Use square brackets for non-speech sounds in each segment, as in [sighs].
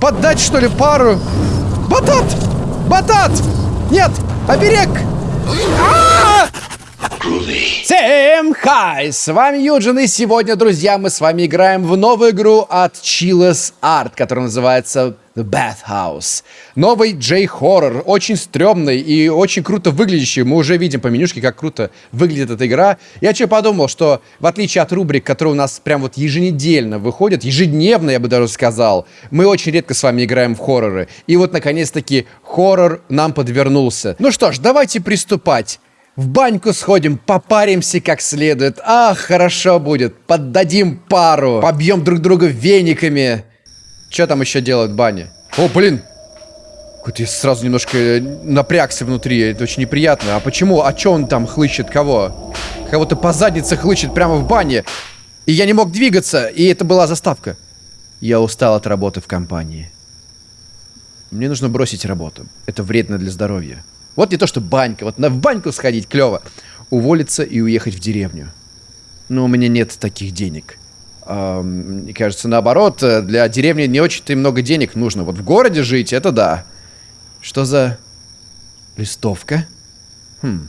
Поддать, что ли, пару? Батат! Батат! Нет! Оберег! А -а -а! Всем хай! С вами Юджин, и сегодня, друзья, мы с вами играем в новую игру от Chillis Art, которая называется The Bathhouse. Новый J-хоррор, очень стрёмный и очень круто выглядящий. Мы уже видим по менюшке, как круто выглядит эта игра. Я что подумал, что в отличие от рубрик, которые у нас прям вот еженедельно выходят, ежедневно, я бы даже сказал, мы очень редко с вами играем в хорроры. И вот, наконец-таки, хоррор нам подвернулся. Ну что ж, давайте приступать. В баньку сходим, попаримся как следует. Ах, хорошо будет. Поддадим пару. Побьем друг друга вениками. Что там еще делают в бане? О, блин! Какой-то я сразу немножко э, напрягся внутри. Это очень неприятно. А почему? А что он там хлыщет? Кого? Кого-то по заднице хлыщет прямо в бане. И я не мог двигаться. И это была заставка. Я устал от работы в компании. Мне нужно бросить работу. Это вредно для здоровья. Вот не то, что банька. Вот на в баньку сходить клево. Уволиться и уехать в деревню. Но у меня нет таких денег. Мне кажется, наоборот, э, для деревни не очень-то и много денег нужно. Вот в городе жить, это да. Что за листовка? Хм,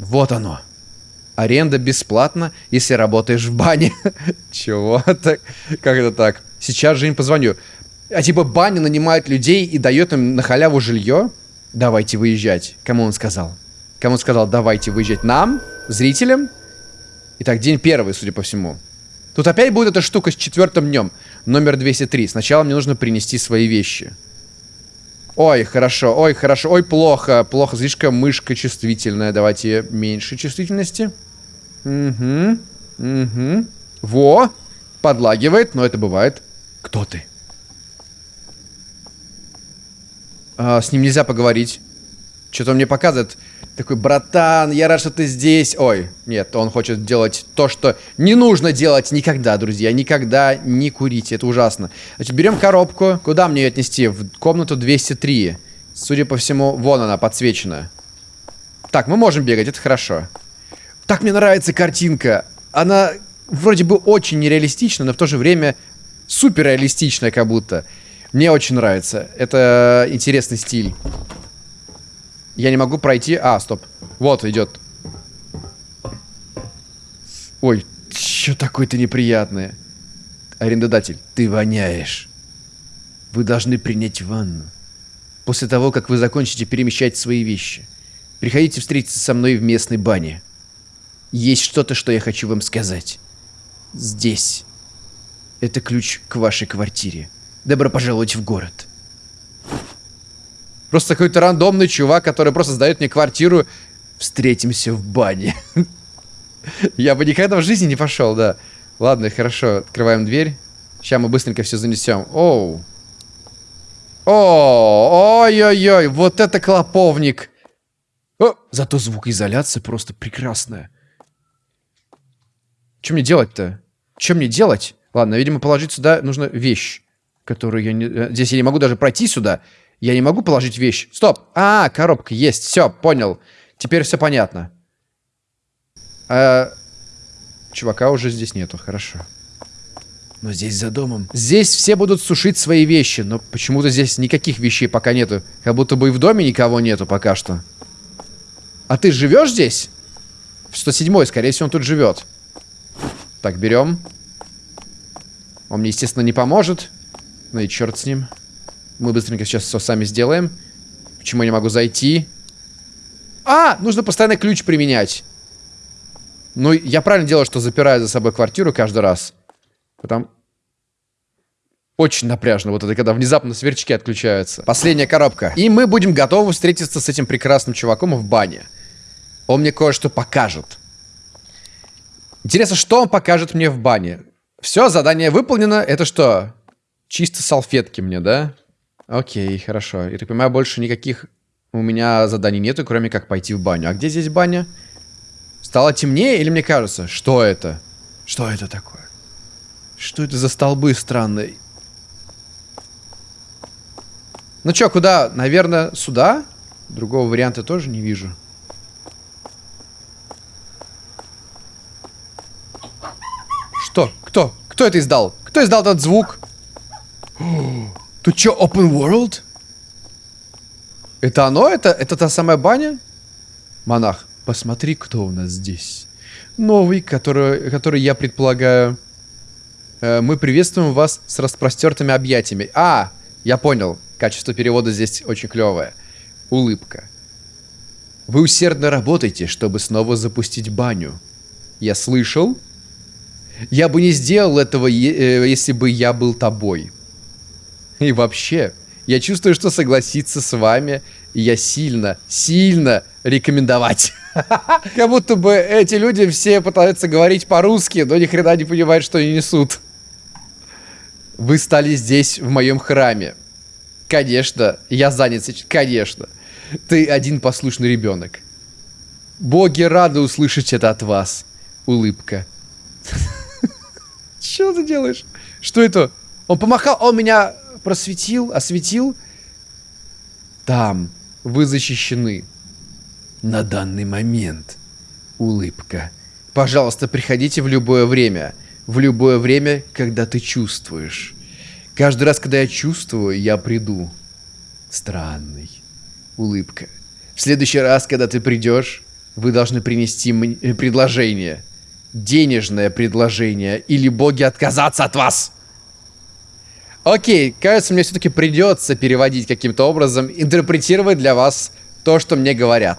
вот оно. Аренда бесплатна, если работаешь в бане. [laughs] Чего так? Как это так? Сейчас же им позвоню. А типа баня нанимает людей и дает им на халяву жилье? Давайте выезжать. Кому он сказал? Кому он сказал, давайте выезжать? Нам? Зрителям? Итак, день первый, судя по всему. Тут опять будет эта штука с четвертым днем. Номер 203. Сначала мне нужно принести свои вещи. Ой, хорошо, ой, хорошо, ой, плохо, плохо, слишком мышка чувствительная. Давайте меньше чувствительности. Угу, угу. Во, подлагивает, но это бывает. Кто ты? А, с ним нельзя поговорить. Что-то он мне показывает. Такой, братан, я рад, что ты здесь. Ой, нет, он хочет делать то, что не нужно делать никогда, друзья. Никогда не курите, это ужасно. Значит, берем коробку. Куда мне ее отнести? В комнату 203. Судя по всему, вон она, подсвечена. Так, мы можем бегать, это хорошо. Так мне нравится картинка. Она вроде бы очень нереалистична, но в то же время супер реалистичная как будто. Мне очень нравится. Это интересный стиль. Я не могу пройти... А, стоп. Вот, идет. Ой, что такое-то неприятное. Арендодатель, ты воняешь. Вы должны принять ванну. После того, как вы закончите перемещать свои вещи. Приходите встретиться со мной в местной бане. Есть что-то, что я хочу вам сказать. Здесь. Это ключ к вашей квартире. Добро пожаловать в город. Просто какой-то рандомный чувак, который просто сдает мне квартиру. Встретимся в бане. [laughs] Я бы никогда в жизни не пошел, да. Ладно, хорошо. Открываем дверь. Сейчас мы быстренько все занесем. Оу. О, ой-ой-ой, вот это клоповник. О, зато звукоизоляция просто прекрасная. Что мне делать-то? Что мне делать? Ладно, видимо, положить сюда нужно вещь которую я не... Э, здесь я не могу даже пройти сюда. Я не могу положить вещь. Стоп! А, коробка есть. Все, понял. Теперь все понятно. А... Чувака уже здесь нету, хорошо. Но здесь за домом. Здесь все будут сушить свои вещи, но почему-то здесь никаких вещей пока нету. Как будто бы и в доме никого нету пока что. А ты живешь здесь? В 107 скорее всего, он тут живет. Так, берем. Он мне, естественно, не поможет. Ну и черт с ним. Мы быстренько сейчас все сами сделаем. Почему я не могу зайти? А! Нужно постоянно ключ применять. Ну, я правильно делаю, что запираю за собой квартиру каждый раз. Потом... Очень напряжно, вот это когда внезапно сверчки отключаются. Последняя коробка. И мы будем готовы встретиться с этим прекрасным чуваком в бане. Он мне кое-что покажет. Интересно, что он покажет мне в бане? Все, задание выполнено. Это что? Чисто салфетки мне, да? Окей, хорошо. Я так понимаю, больше никаких у меня заданий нету, кроме как пойти в баню. А где здесь баня? Стало темнее или мне кажется? Что это? Что это такое? Что это за столбы странные? Ну чё, куда? Наверное, сюда? Другого варианта тоже не вижу. Что? Кто? Кто это издал? Кто издал этот звук? [gasps] Тут что, open world? Это оно? Это, это та самая баня? Монах, посмотри, кто у нас здесь. Новый, который, который я предполагаю... Э, мы приветствуем вас с распростертыми объятиями. А, я понял. Качество перевода здесь очень клевое. Улыбка. Вы усердно работаете, чтобы снова запустить баню. Я слышал? Я бы не сделал этого, э, если бы я был тобой. И вообще, я чувствую, что согласиться с вами я сильно, сильно рекомендовать. [laughs] Как будто бы эти люди все пытаются говорить по-русски, но ни хрена не понимают, что они несут. Вы стали здесь, в моем храме. Конечно, я занят сейчас, конечно. Ты один послушный ребенок. Боги рады услышать это от вас. Улыбка. [laughs] Что ты делаешь? Что это? Он помахал, он меня просветил, осветил. Там вы защищены. На данный момент. Улыбка. Пожалуйста, приходите в любое время. В любое время, когда ты чувствуешь. Каждый раз, когда я чувствую, я приду. Странный. Улыбка. В следующий раз, когда ты придешь, вы должны принести э, предложение. Денежное предложение. Или боги отказаться от вас. Окей, кажется, мне все-таки придется переводить каким-то образом, интерпретировать для вас то, что мне говорят.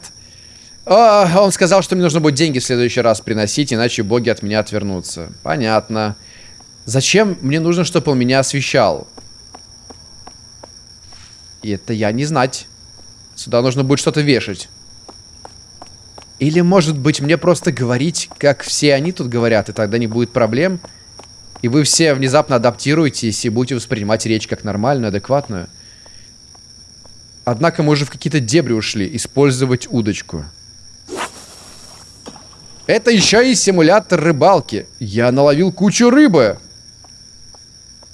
О, он сказал, что мне нужно будет деньги в следующий раз приносить, иначе боги от меня отвернутся. Понятно. Зачем мне нужно, чтобы он меня освещал? И это я не знать. Сюда нужно будет что-то вешать. Или, может быть, мне просто говорить, как все они тут говорят, и тогда не будет проблем? И вы все внезапно адаптируетесь и будете воспринимать речь как нормальную, адекватную. Однако мы уже в какие-то дебри ушли. Использовать удочку. Это еще и симулятор рыбалки. Я наловил кучу рыбы.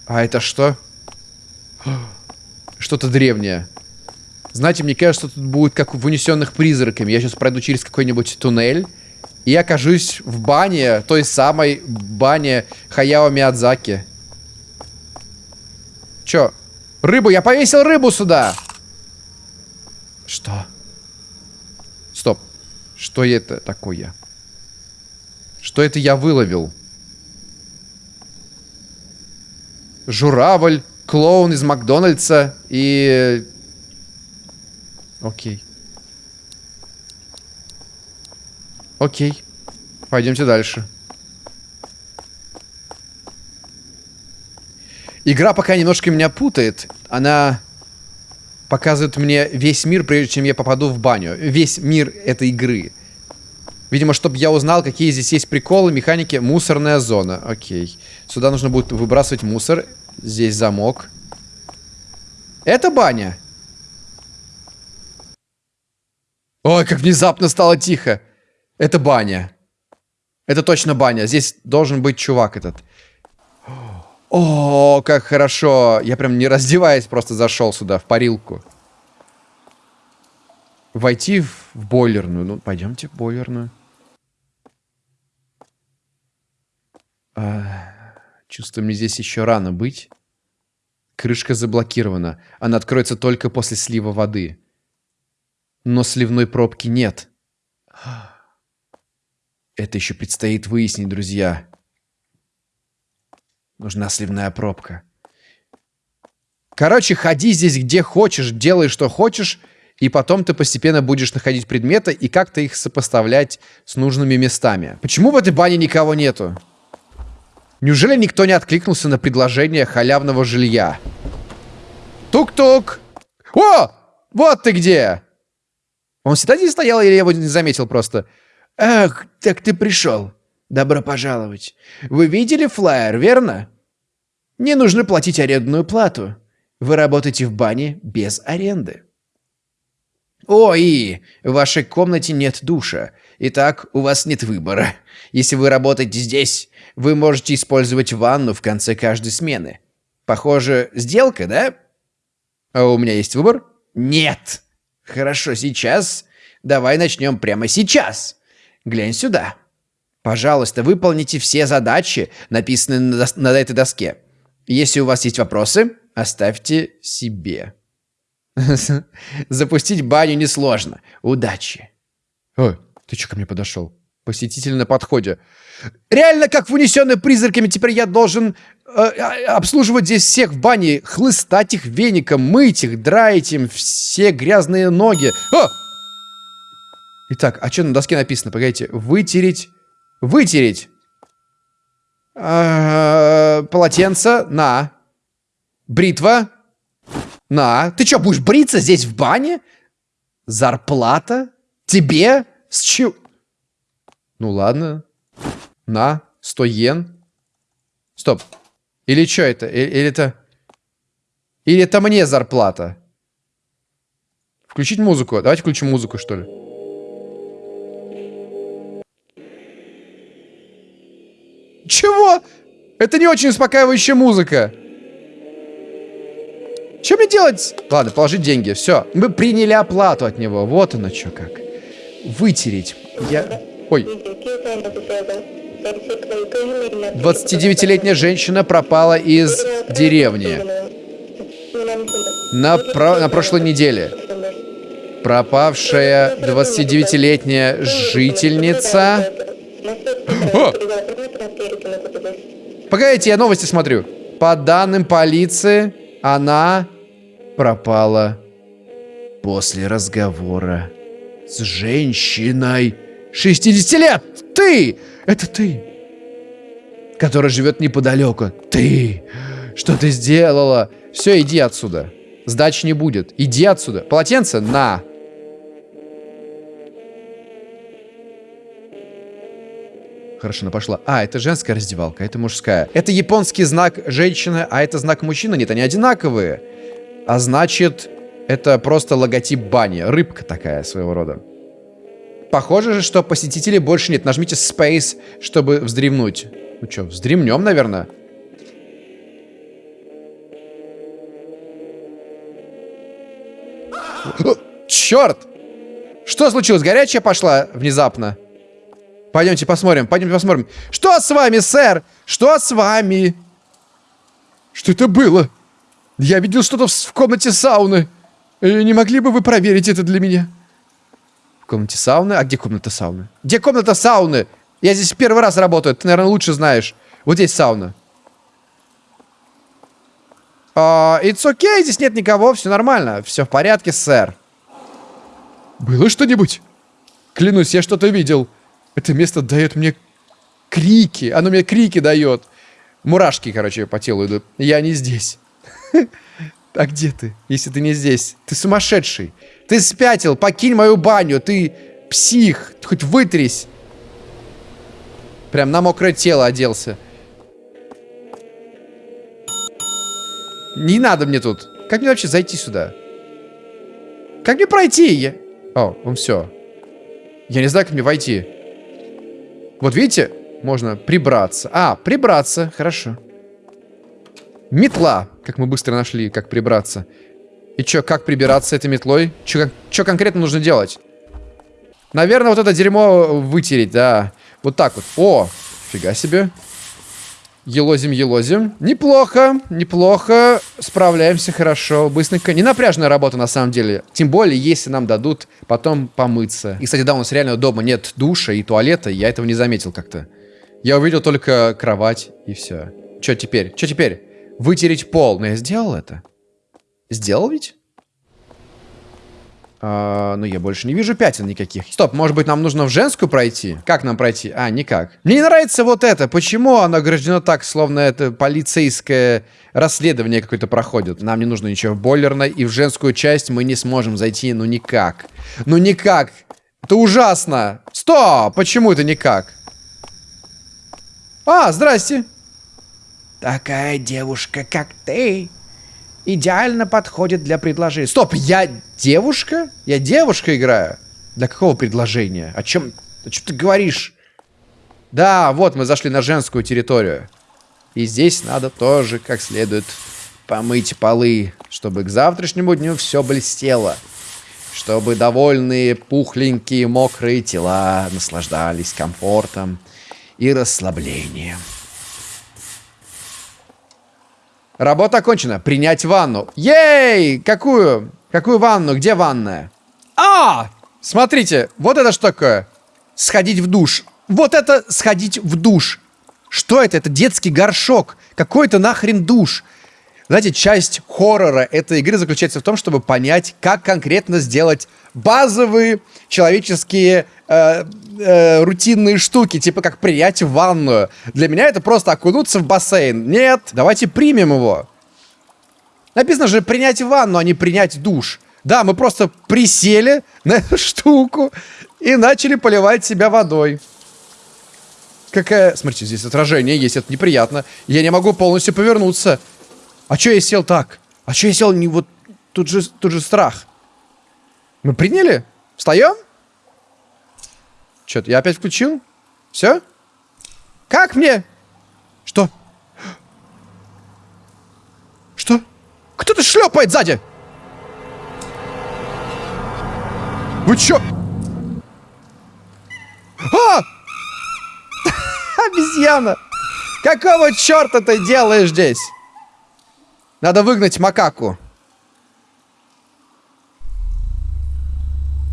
А это что? [gasps] Что-то древнее. Знаете, мне кажется, тут будет как в унесенных призраками. Я сейчас пройду через какой-нибудь туннель и окажусь в бане, той самой бане Хаяо Миядзаки. Чё? Рыбу? Я повесил рыбу сюда! Что? Стоп. Что это такое? Что это я выловил? Журавль, клоун из Макдональдса и... Окей. Окей. Пойдемте дальше. Игра пока немножко меня путает. Она показывает мне весь мир, прежде чем я попаду в баню. Весь мир этой игры. Видимо, чтобы я узнал, какие здесь есть приколы, механики. Мусорная зона. Окей. Сюда нужно будет выбрасывать мусор. Здесь замок. Это баня. Ой, как внезапно стало тихо. Это баня. Это точно баня. Здесь должен быть чувак этот. О, как хорошо. Я прям не раздеваясь просто зашел сюда, в парилку. Войти в, бойлерную. Ну, пойдемте в бойлерную. А, чувствую, мне здесь еще рано быть. Крышка заблокирована. Она откроется только после слива воды. Но сливной пробки нет. Это еще предстоит выяснить, друзья. Нужна сливная пробка. Короче, ходи здесь где хочешь, делай что хочешь, и потом ты постепенно будешь находить предметы и как-то их сопоставлять с нужными местами. Почему в этой бане никого нету? Неужели никто не откликнулся на предложение халявного жилья? Тук-тук! О! Вот ты где! Он всегда здесь стоял или я его не заметил просто? «Ах, так ты пришел. Добро пожаловать. Вы видели флаер, верно? Не нужно платить арендную плату. Вы работаете в бане без аренды. О, и в вашей комнате нет душа. Итак, у вас нет выбора. Если вы работаете здесь, вы можете использовать ванну в конце каждой смены. Похоже, сделка, да? А у меня есть выбор? Нет. Хорошо, сейчас. Давай начнем прямо сейчас. Глянь сюда. Пожалуйста, выполните все задачи, написанные на, дос на этой доске. Если у вас есть вопросы, оставьте себе. [laughs] Запустить баню несложно. Удачи. Ой, ты что ко мне подошел? Посетитель на подходе. Реально, как в унесенной призраками, теперь я должен э, а, обслуживать здесь всех в бане, хлыстать их веником, мыть их, драить им все грязные ноги. О! Итак, а что на доске написано? Погодите. Вытереть. Вытереть. А, полотенце. На. Бритва. На. Ты что, будешь бриться здесь в бане? Зарплата? Тебе? С чего? Ну ладно. На. 100 йен. Стоп. Или что это? Или, или это... Или это мне зарплата? Включить музыку. Давайте включим музыку, что ли. Чего? Это не очень успокаивающая музыка. Что мне делать? Ладно, положить деньги. Все. Мы приняли оплату от него. Вот оно что как. Вытереть. Я... Ой. 29-летняя женщина пропала из деревни. На, про... на прошлой неделе. Пропавшая 29-летняя жительница... О! Погодите, я новости смотрю. По данным полиции, она пропала после разговора с женщиной 60 лет. Ты! Это ты! Которая живет неподалеку. Ты! Что ты сделала? Все, иди отсюда. Сдачи не будет. Иди отсюда. Полотенце? На. Хорошо, она пошла. А, это женская раздевалка, это мужская. Это японский знак женщины, а это знак мужчины. Нет, они одинаковые. А значит, это просто логотип бани. Рыбка такая своего рода. Похоже же, что посетителей больше нет. Нажмите Space, чтобы вздремнуть. Ну что, вздремнем, наверное. Черт! Что случилось? Горячая пошла внезапно? Пойдемте посмотрим, пойдемте посмотрим. Что с вами, сэр? Что с вами? Что это было? Я видел что-то в, комнате сауны. Э, не могли бы вы проверить это для меня? В комнате сауны? А где комната сауны? Где комната сауны? Я здесь первый раз работаю, ты, наверное, лучше знаешь. Вот здесь сауна. Uh, it's okay, здесь нет никого, все нормально. Все в порядке, сэр. Было что-нибудь? Клянусь, я что-то видел. Это место дает мне крики. Оно мне крики дает. Мурашки, короче, по телу идут. Я не здесь. [laughs] А где ты, если ты не здесь? Ты сумасшедший. Ты спятил. Покинь мою баню. Ты псих. Хоть вытрись. Прям на мокрое тело оделся. Не надо мне тут. Как мне вообще зайти сюда? Как мне пройти? О, он все. Я не знаю, как мне войти. Вот видите, можно прибраться. А, прибраться, хорошо. Метла, как мы быстро нашли, как прибраться. И чё, как прибираться этой метлой? Чё, конкретно нужно делать? Наверное, вот это дерьмо вытереть, да. Вот так вот. О, фига себе. Елозим, елозим. Неплохо, неплохо. Справляемся хорошо, быстренько. Не напряжная работа на самом деле. Тем более, если нам дадут потом помыться. И, кстати, да, у нас реально дома нет душа и туалета. Я этого не заметил как-то. Я увидел только кровать и все. Что теперь? Что теперь? Вытереть пол. Но я сделал это. Сделал ведь? А, ну, я больше не вижу пятен никаких. Стоп, может быть, нам нужно в женскую пройти? Как нам пройти? А, никак. Мне не нравится вот это. Почему оно ограждено так, словно это полицейское расследование какое-то проходит? Нам не нужно ничего в бойлерной, и в женскую часть мы не сможем зайти, ну никак. Ну никак. Это ужасно. Стоп, почему это никак? А, здрасте. Такая девушка, как ты, идеально подходит для предложения. Стоп, я девушка? Я девушка играю? Для какого предложения? О чем, о чем ты говоришь? Да, вот мы зашли на женскую территорию. И здесь надо тоже как следует помыть полы, чтобы к завтрашнему дню все блестело. Чтобы довольные, пухленькие, мокрые тела наслаждались комфортом и расслаблением. Работа окончена. Принять ванну. Ей! Какую? Какую ванну? Где ванная? А! Смотрите, вот это что такое? Сходить в душ. Вот это сходить в душ. Что это? Это детский горшок. Какой-то нахрен душ. Знаете, часть хоррора этой игры заключается в том, чтобы понять, как конкретно сделать базовые человеческие э, э, рутинные штуки, типа как принять ванную. Для меня это просто окунуться в бассейн. Нет, давайте примем его. Написано же принять ванну, а не принять душ. Да, мы просто присели на эту штуку и начали поливать себя водой. Какая... Смотрите, здесь отражение есть, это неприятно. Я не могу полностью повернуться. А чё я сел так? А чё я сел не вот... Тут же, тут же страх. Мы приняли? Встаем? Что-то я опять включил? Все? Как мне? Что? Что? Кто-то шлепает сзади! Вы чё? А! [laughs] Обезьяна! Какого черта ты делаешь здесь? Надо выгнать макаку.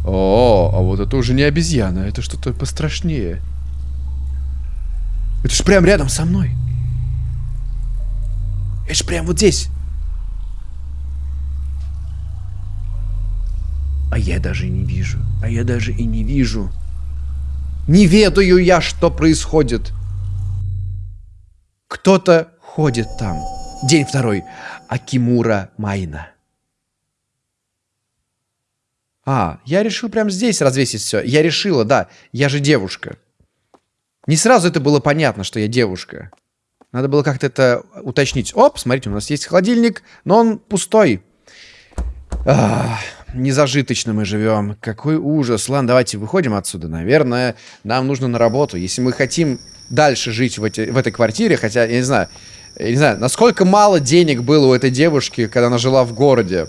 О, а вот это уже не обезьяна, это что-то пострашнее. Это ж прям рядом со мной. Это ж прям вот здесь. А я даже и не вижу. А я даже и не вижу. Не ведаю я, что происходит. Кто-то ходит там. День второй. Акимура Майна. А, я решил прямо здесь развесить все. Я решила, да. Я же девушка. Не сразу это было понятно, что я девушка. Надо было как-то это уточнить. Оп, смотрите, у нас есть холодильник, но он пустой. Ах, незажиточно мы живем. Какой ужас. Ладно, давайте выходим отсюда. Наверное, нам нужно на работу. Если мы хотим дальше жить в, эти, в этой квартире, хотя, я не знаю, я не знаю, насколько мало денег было у этой девушки, когда она жила в городе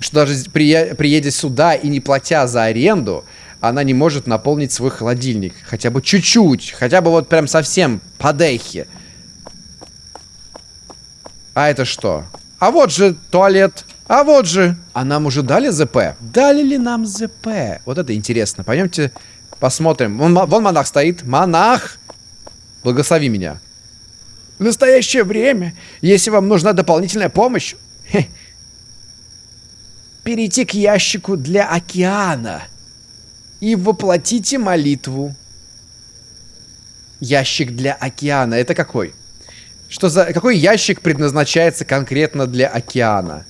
что даже при, приедя сюда и не платя за аренду, она не может наполнить свой холодильник. Хотя бы чуть-чуть. Хотя бы вот прям совсем подехи. А это что? А вот же туалет. А вот же. А нам уже дали ЗП? Дали ли нам ЗП? Вот это интересно. Пойдемте посмотрим. Вон, вон монах стоит. Монах! Благослови меня. В настоящее время, если вам нужна дополнительная помощь, перейти к ящику для океана и воплотите молитву. Ящик для океана. Это какой? Что за... Какой ящик предназначается конкретно для океана?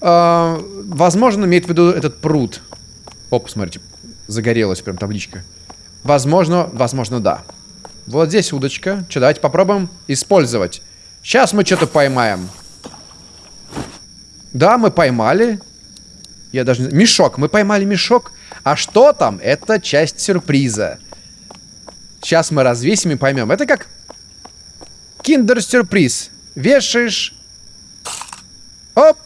Э, возможно, имеет в виду этот пруд. О, посмотрите. Загорелась прям табличка. Возможно, возможно, да. Вот здесь удочка. Что, давайте попробуем использовать. Сейчас мы что-то поймаем. Да, мы поймали. Я даже. Мешок. Мы поймали мешок. А что там? Это часть сюрприза. Сейчас мы развесим и поймем. Это как киндер-сюрприз. Вешаешь. Оп.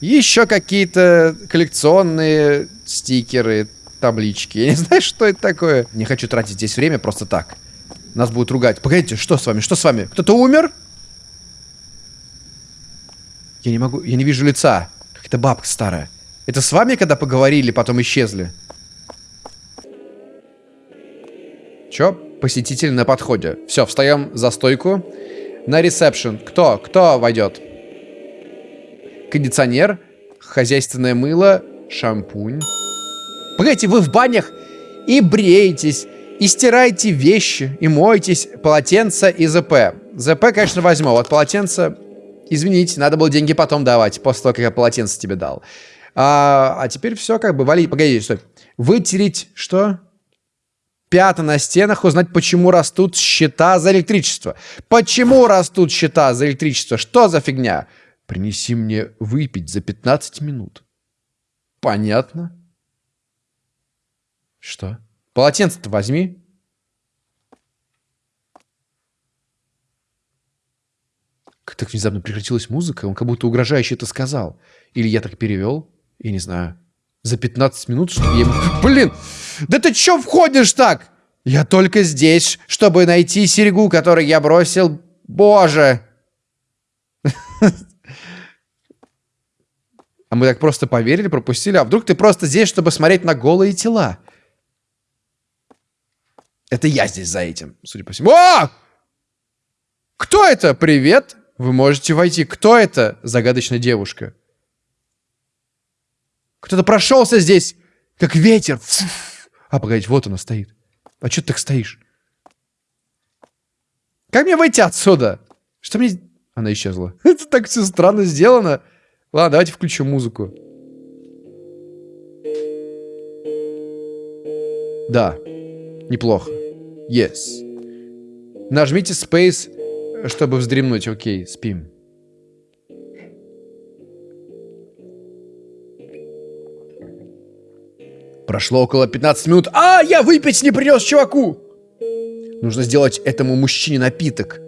Еще какие-то коллекционные стикеры, таблички. Я не знаю, что это такое. Не хочу тратить здесь время просто так. Нас будут ругать. Погодите, что с вами? Что с вами? Кто-то умер? Я не могу, я не вижу лица. Какая-то бабка старая. Это с вами, когда поговорили, потом исчезли? Чё? Посетитель на подходе. Все, встаем за стойку. На ресепшн. Кто? Кто войдет? Кондиционер, хозяйственное мыло, шампунь. Погодите, вы в банях и бреетесь, и стираете вещи, и моетесь, полотенце и ЗП. ЗП, конечно, возьму. Вот полотенце Извините, надо было деньги потом давать, после того, как я полотенце тебе дал. А, а теперь все как бы, вали, погоди, стой. Вытереть что? Пята на стенах, узнать, почему растут счета за электричество. Почему растут счета за электричество? Что за фигня? Принеси мне выпить за 15 минут. Понятно. Что? Полотенце-то возьми. так внезапно прекратилась музыка, он как будто угрожающе это сказал. Или я так перевел, я не знаю. За 15 минут, чтобы я ему... Блин, да ты чё входишь так? Я только здесь, чтобы найти серьгу, которую я бросил. Боже! [laughs] А мы так просто поверили, пропустили. А вдруг ты просто здесь, чтобы смотреть на голые тела? Это я здесь за этим, судя по всему. О! Кто это? Привет! Вы можете войти. Кто это? Загадочная девушка. Кто-то прошелся здесь, как ветер. А, погодите, вот она стоит. А что ты так стоишь? Как мне выйти отсюда? Что мне... Она исчезла. [laughs] Это так все странно сделано. Ладно, давайте включим музыку. Да, неплохо. Yes. Нажмите Space, чтобы вздремнуть. Окей, спим. Прошло около 15 минут. А, я выпить не принес чуваку! Нужно сделать этому мужчине напиток.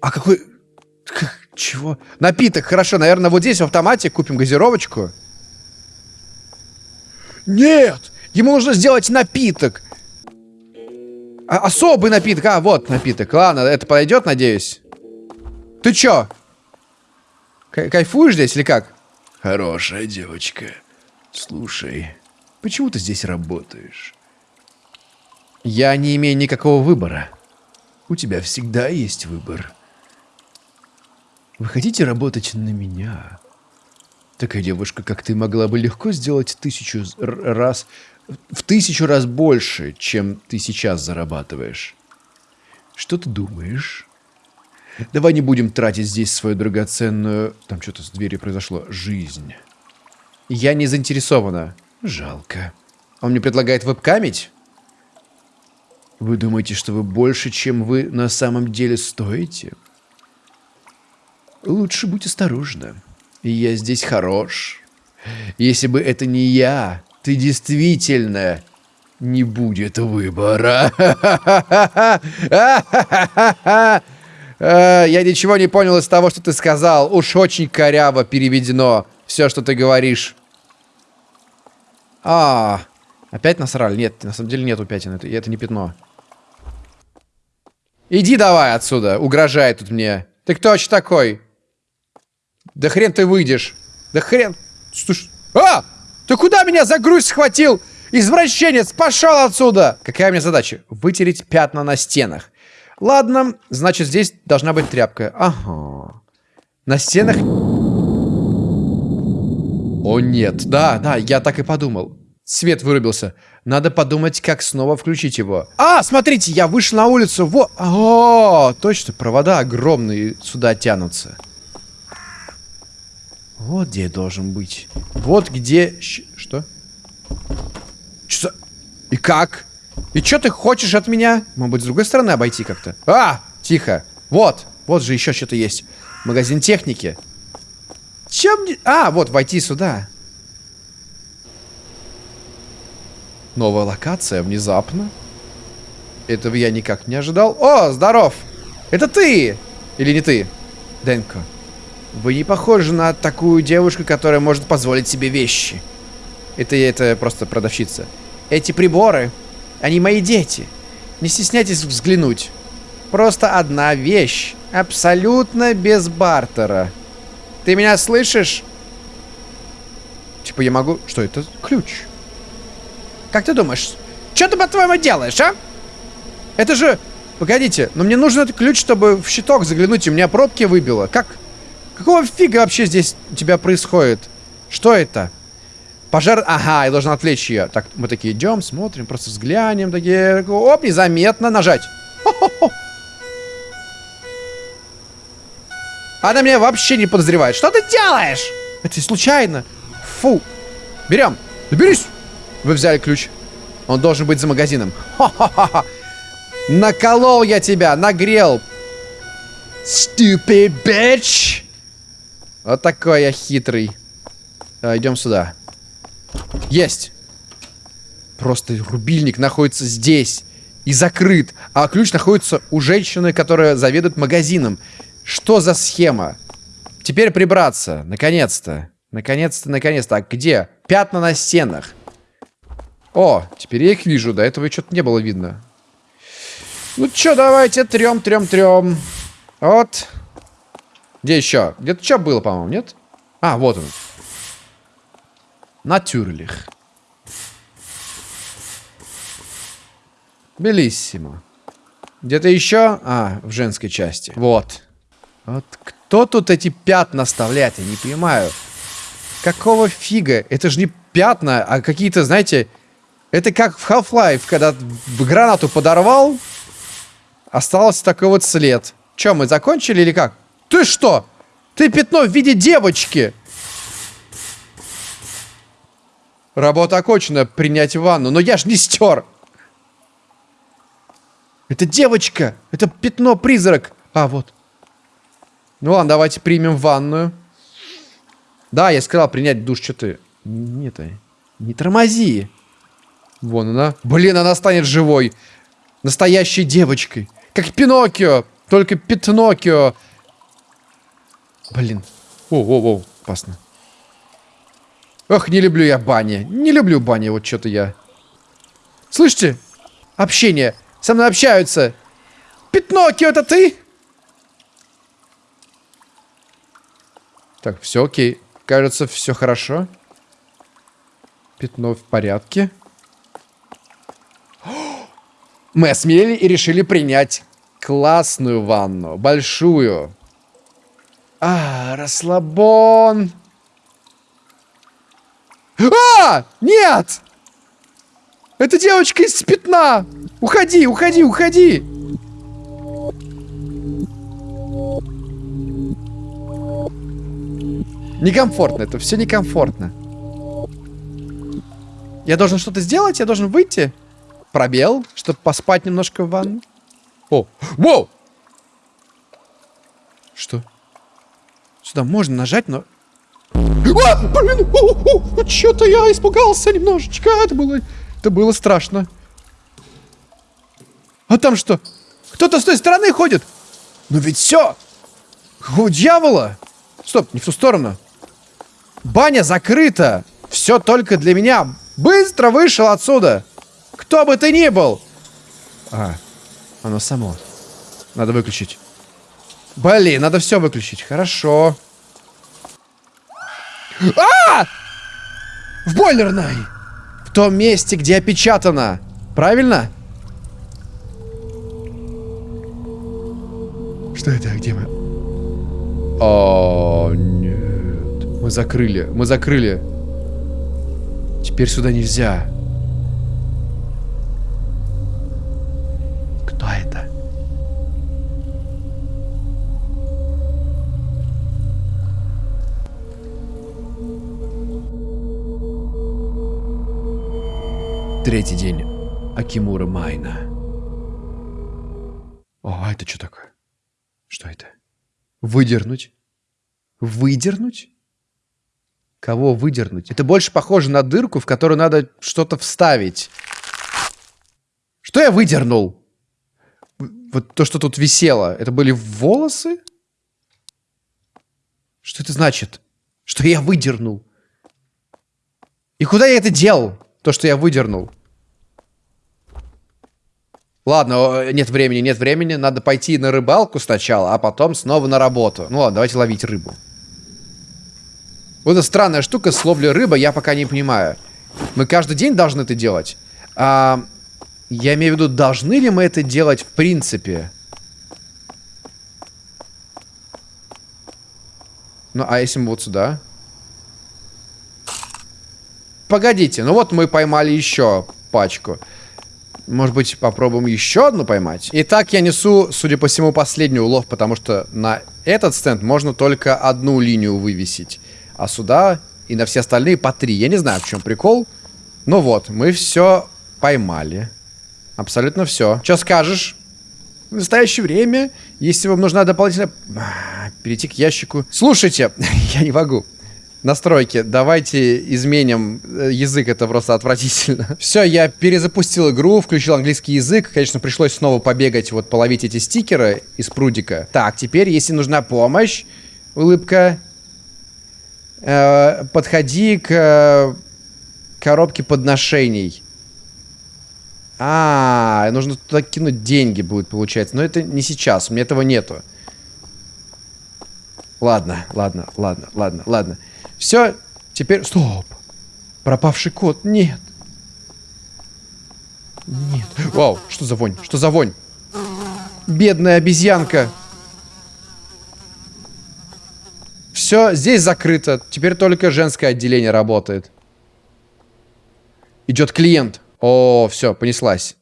А какой... Чего? Напиток, хорошо. Наверное, вот здесь в автомате купим газировочку. Нет! Ему нужно сделать напиток. А особый напиток. А, вот напиток. Ладно, это подойдет, надеюсь. Ты чё? Кай кайфуешь здесь или как? Хорошая девочка. Слушай, почему ты здесь работаешь? Я не имею никакого выбора. У тебя всегда есть выбор. Вы хотите работать на меня? Такая девушка, как ты, могла бы легко сделать тысячу раз, в тысячу раз больше, чем ты сейчас зарабатываешь. Что ты думаешь? Давай не будем тратить здесь свою драгоценную... Там что-то с дверью произошло. Жизнь. Я не заинтересована. Жалко. Он мне предлагает вебкамить? Вы думаете, что вы больше, чем вы на самом деле стоите? Лучше будь осторожна. Я здесь хорош. Если бы это не я, ты действительно не будет выбора. Э, я ничего не понял из того, что ты сказал. Уж очень коряво переведено все, что ты говоришь. А, опять насрали? Нет, на самом деле нету пятен. Это, это не пятно. Иди давай отсюда, угрожает тут мне. Ты кто вообще такой? Да хрен ты выйдешь. Да хрен... Слушай... А! Ты куда меня за грудь схватил? Извращенец, пошел отсюда! Какая у меня задача? Вытереть пятна на стенах. Ладно, значит, здесь должна быть тряпка. Ага. На стенах... О, нет. Да, да, я так и подумал. Свет вырубился. Надо подумать, как снова включить его. А, смотрите, я вышел на улицу. Во... О, точно, провода огромные сюда тянутся. Вот где я должен быть. Вот где... Что? Что? И как? И что ты хочешь от меня? Может быть, с другой стороны обойти как-то? А! Тихо. Вот. Вот же еще что-то есть. Магазин техники. Чем. А, вот, войти сюда. Новая локация, внезапно. Этого я никак не ожидал. О, здоров! Это ты! Или не ты? Денко. Вы не похожи на такую девушку, которая может позволить себе вещи. Это, это просто продавщица. Эти приборы, они мои дети. Не стесняйтесь взглянуть. Просто одна вещь. Абсолютно без бартера. Ты меня слышишь? Типа я могу... Что это? Ключ. Как ты думаешь, что ты, по-твоему, делаешь, а? Это же... Погодите, но мне нужен этот ключ, чтобы в щиток заглянуть, и меня пробки выбило. Как... Какого фига вообще здесь у тебя происходит? Что это? Пожар... Ага, я должен отвлечь ее. Так, мы такие идем, смотрим, просто взглянем. Такие... Оп, незаметно нажать. Она меня вообще не подозревает. Что ты делаешь? Это случайно. Фу. Берем. Доберись. Вы взяли ключ. Он должен быть за магазином. Ха-ха-ха. Наколол я тебя, нагрел. Stupid bitch. Вот такой я хитрый. А, идем сюда. Есть. Просто рубильник находится здесь. И закрыт. А ключ находится у женщины, которая заведует магазином. Что за схема? Теперь прибраться. Наконец-то. Наконец-то, наконец-то. А где? Пятна на стенах. О, теперь я их вижу. До этого что-то не было видно. Ну чё, давайте трем, трем, трем. Вот. Где еще? Где-то что было, по-моему, нет? А, вот он. Натюрлих. Белиссимо. Где-то еще? А, в женской части. Вот. Вот кто тут эти пятна оставляет? Я не понимаю. Какого фига? Это же не пятна, а какие-то, знаете... Это как в Half-Life, когда гранату подорвал, остался такой вот след. Че, мы закончили или как? Ты что? Ты пятно в виде девочки! Работа окончена, принять ванну. Но я ж не стер. Это девочка! Это пятно-призрак! А, вот. Ну ладно, давайте примем ванную. Да, я сказал принять душ, что ты... Нет, не тормози. Вон она. Блин, она станет живой. Настоящей девочкой. Как Пиноккио. Только Пятноккио. Блин. О-о-о, опасно. Ох, не люблю я бани. Не люблю бани, вот что-то я. Слышите? Общение. Со мной общаются. Пятноккио, это ты? Так, все окей. Кажется, все хорошо. Пятно в порядке. [gasps] Мы осмелели и решили принять классную ванну. Большую. А, расслабон. А! Нет! Это девочка из пятна! Уходи, уходи, уходи! Некомфортно, это все некомфортно. Я должен что-то сделать? Я должен выйти? Пробел, чтобы поспать немножко в ванну? О, воу! Что? Сюда можно нажать, но... А, блин! Что-то я испугался немножечко. Это было... Это было страшно. А там что? Кто-то с той стороны ходит? Ну ведь все! У дьявола! Стоп, не в ту сторону. Баня закрыта. Все только для меня. Быстро вышел отсюда. Кто бы ты ни был. А, оно само. Надо выключить. Блин, надо все выключить. Хорошо. А! В бойлерной. В том месте, где опечатано. Правильно? Что это? Где мы? О, нет. Мы закрыли. Мы закрыли. Теперь сюда нельзя. Кто это? Третий день. Акимура Майна. О, а это что такое? Что это? Выдернуть? Выдернуть? Кого выдернуть? Это больше похоже на дырку, в которую надо что-то вставить. Что я выдернул? Вот то, что тут висело. Это были волосы? Что это значит? Что я выдернул? И куда я это делал? То, что я выдернул. Ладно, нет времени, нет времени. Надо пойти на рыбалку сначала, а потом снова на работу. Ну ладно, давайте ловить рыбу. Вот эта странная штука с ловлей рыбы, я пока не понимаю. Мы каждый день должны это делать? А, я имею в виду, должны ли мы это делать в принципе? Ну, а если мы вот сюда? Погодите, ну вот мы поймали еще пачку. Может быть, попробуем еще одну поймать? Итак, я несу, судя по всему, последний улов, потому что на этот стенд можно только одну линию вывесить. А сюда и на все остальные по три. Я не знаю, в чем прикол. Ну вот, мы все поймали. Абсолютно все. Что скажешь? В настоящее время, если вам нужна дополнительная... Перейти к ящику. Слушайте, [laughs] я не могу настройки. Давайте изменим э, язык, это просто отвратительно. [laughs] Все, я перезапустил игру, включил английский язык. Конечно, пришлось снова побегать, вот половить эти стикеры из прудика. Так, теперь, если нужна помощь, улыбка, э, подходи к э, коробке подношений. А, нужно туда кинуть деньги будет, получается. Но это не сейчас, у меня этого нету. Ладно, ладно, ладно, ладно, ладно. Все, теперь... Стоп! Пропавший кот. Нет. Нет. Вау, что за вонь? Что за вонь? Бедная обезьянка. Все, здесь закрыто. Теперь только женское отделение работает. Идет клиент. О, все, понеслась.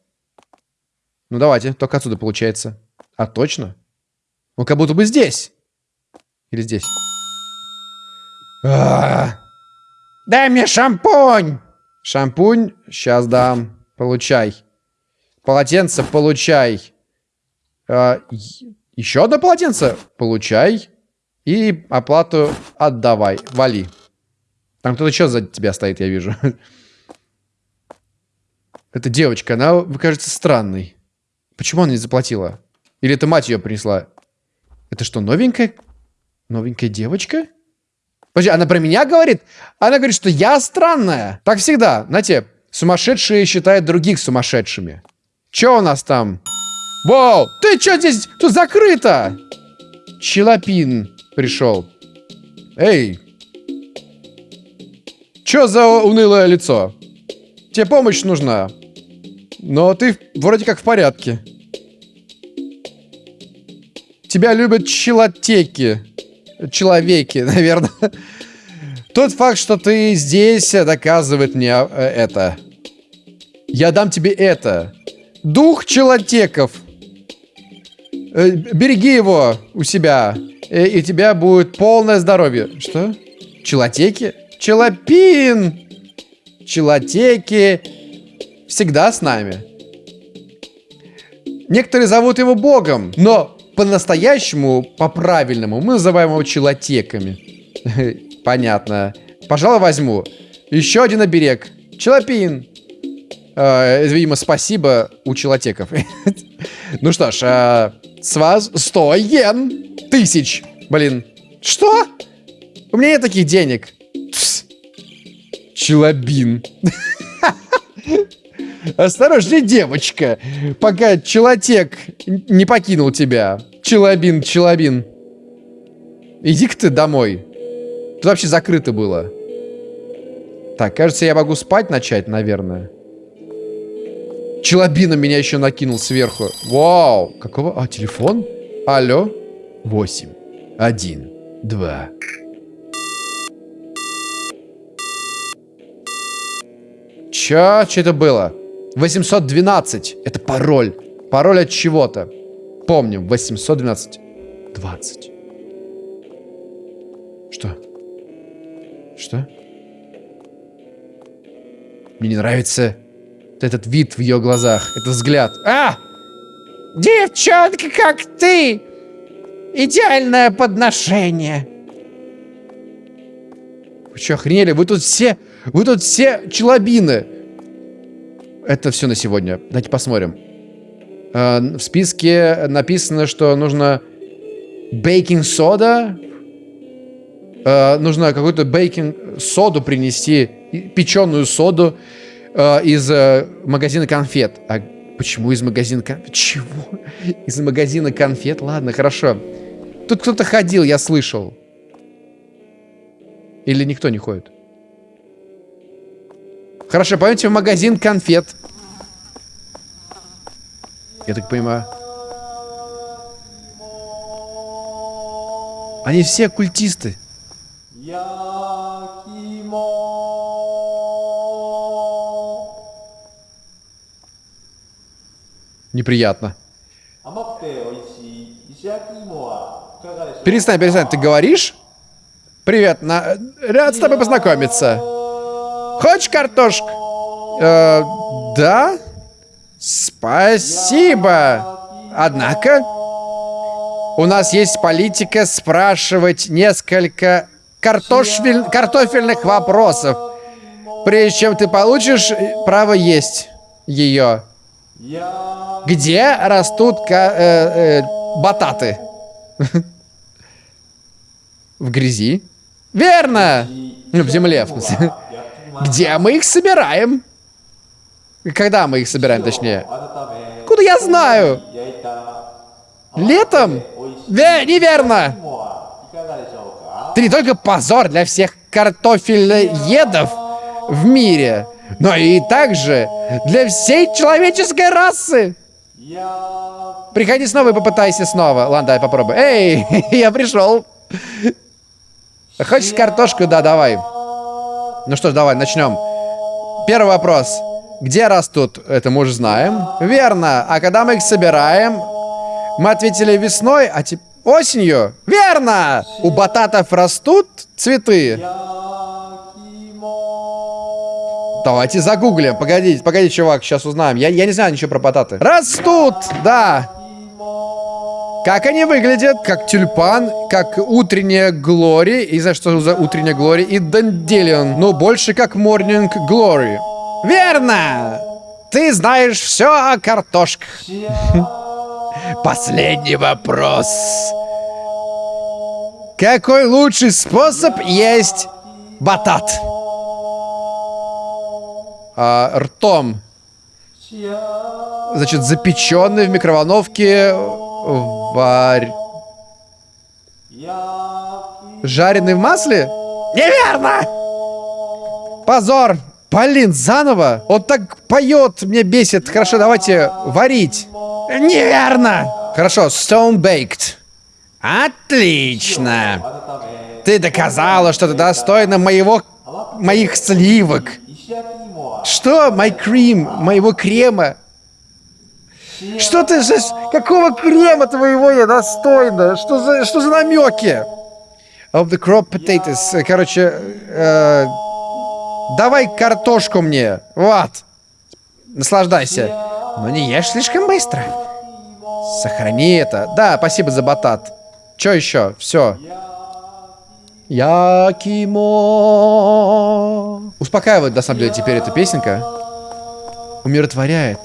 Ну давайте, только отсюда получается. А точно? Ну как будто бы здесь. Или здесь. А. Дай мне шампунь! Шампунь? Сейчас дам. Получай. Полотенце получай. А, еще одно полотенце? Получай. И оплату отдавай. Вали. Там кто-то еще за тебя стоит, я вижу. Эта девочка, она кажется странной. Почему она не заплатила? Или это мать ее принесла? Это что, новенькая? Новенькая девочка? Подожди, она про меня говорит? Она говорит, что я странная. Так всегда. Знаете, сумасшедшие считают других сумасшедшими. Че у нас там? Воу, ты что здесь? Тут закрыто. Челопин пришел. Эй. Че за унылое лицо? Тебе помощь нужна. Но ты вроде как в порядке. Тебя любят челотеки. Человеки, [laughs] наверное. Тот факт, что ты здесь, доказывает мне э, это. Я дам тебе это. Дух челотеков. Э, береги его у себя. И у тебя будет полное здоровье. Что? Челотеки? Челопин! Челотеки всегда с нами. Некоторые зовут его богом, но по-настоящему, по-правильному, мы называем его челотеками. [laughs] Понятно. Пожалуй, возьму. Еще один оберег. Челопин. Э, видимо, спасибо у челотеков. [laughs] ну что ж, э, с вас 100 йен. Тысяч. Блин. Что? У меня нет таких денег. Челобин. [laughs] Осторожней, девочка, пока челотек не покинул тебя. Челобин, челобин. Иди-ка ты домой. Тут вообще закрыто было. Так, кажется, я могу спать начать, наверное. Челобина меня еще накинул сверху. Вау! Какого? А, телефон? Алло? Восемь. Один. Два. Чё? Что это было? 812. Это пароль. Пароль от чего-то. Помним. 812. 20. Что? Что? Мне не нравится этот вид в ее глазах. Этот взгляд. А! Девчонка, как ты! Идеальное подношение. Вы что, охренели? Вы тут все... Вы тут все челобины. Это все на сегодня. Давайте посмотрим. Э, в списке написано, что нужно бейкинг-сода. Э, нужно какую-то бейкинг-соду принести, печеную соду э, из магазина конфет. А почему из магазина конфет? Чего? [laughs] Из магазина конфет? Ладно, хорошо. Тут кто-то ходил, я слышал. Или никто не ходит? Хорошо, пойдемте в магазин конфет. Я так понимаю. Они все культисты. Неприятно. Перестань, перестань, ты говоришь? Привет, на... рад с тобой познакомиться. Хочешь картошку? Э, да? Спасибо. Однако, у нас есть политика спрашивать несколько картофель... картофельных вопросов. Прежде чем ты получишь право есть ее. Где растут э, э, бататы? [laughs] В грязи? Верно! В земле, в смысле. Где мы их собираем? Когда мы их собираем, точнее? Куда я знаю? Летом? Ве неверно! Ты не только позор для всех картофелеедов в мире, но и также для всей человеческой расы. Приходи снова и попытайся снова. Ладно, давай попробуй. Эй, [laughs] я пришел. Хочешь картошку? Да, давай. Ну что ж, давай, начнем. Первый вопрос. Где растут? Это мы уже знаем. Верно. А когда мы их собираем? Мы ответили весной, а теперь... Осенью? Верно! У бататов растут цветы? Давайте загуглим. Погодите, погоди, чувак, сейчас узнаем. Я, я не знаю ничего про бататы. Растут, да. Как они выглядят? Как тюльпан, как утренняя Глори. И знаешь, что за утренняя Глори? И Данделион. Но больше как Morning Glory. Верно! Ты знаешь все о картошках. [laughs] Последний вопрос. Какой лучший способ есть батат? А, ртом. Значит, запеченный в микроволновке варь... Жареный в масле? Неверно! Позор! Блин, заново? Он так поет, мне бесит. Хорошо, давайте варить. Неверно! Хорошо, stone baked. Отлично! Ты доказала, что ты достойна моего... моих сливок. Что? My cream? Моего крема? Что ты же... Какого крема твоего я достойна? Что за, что за намеки? Of the crop potatoes. Короче, э, давай картошку мне. Вот. Наслаждайся. Но не ешь слишком быстро. Сохрани это. Да, спасибо за батат. Что еще? Все. Якимо. Успокаивает, на самом деле, теперь эта песенка. Умиротворяет.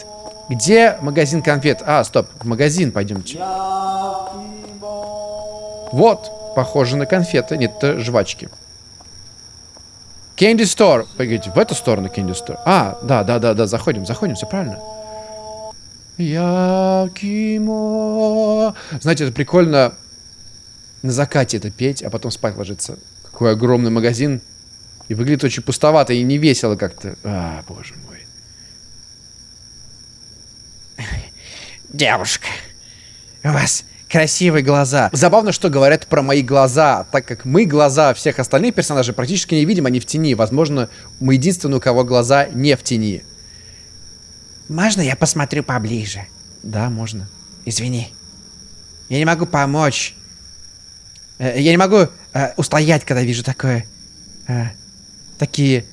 Где магазин конфет? А, стоп, в магазин пойдемте. Вот, похоже на конфеты. Нет, это жвачки. Candy Store. Погодите, в эту сторону Candy Store. А, да, да, да, да, заходим, заходим, все правильно. Якимо. Знаете, это прикольно на закате это петь, а потом спать ложиться. Какой огромный магазин. И выглядит очень пустовато и не весело как-то. А, боже мой. Девушка, у вас красивые глаза. Забавно, что говорят про мои глаза, так как мы глаза всех остальных персонажей практически не видим, они в тени. Возможно, мы единственные, у кого глаза не в тени. Можно я посмотрю поближе? Да, можно. Извини. Я не могу помочь. Э, я не могу э, устоять, когда вижу такое... Э, такие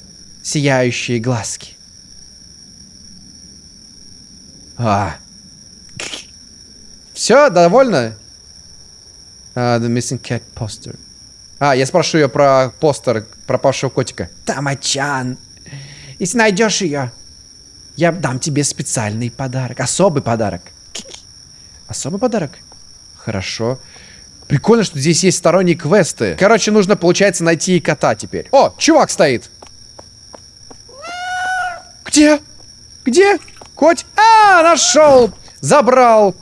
сияющие глазки. А. Все, довольно? Uh, the missing cat poster. А, я спрошу ее про постер пропавшего котика. Тамачан, если найдешь ее, я дам тебе специальный подарок. Особый подарок. Особый подарок? Хорошо. Прикольно, что здесь есть сторонние квесты. Короче, нужно, получается, найти кота теперь. О, чувак стоит. Где? Где? Коть? А, нашел! Забрал.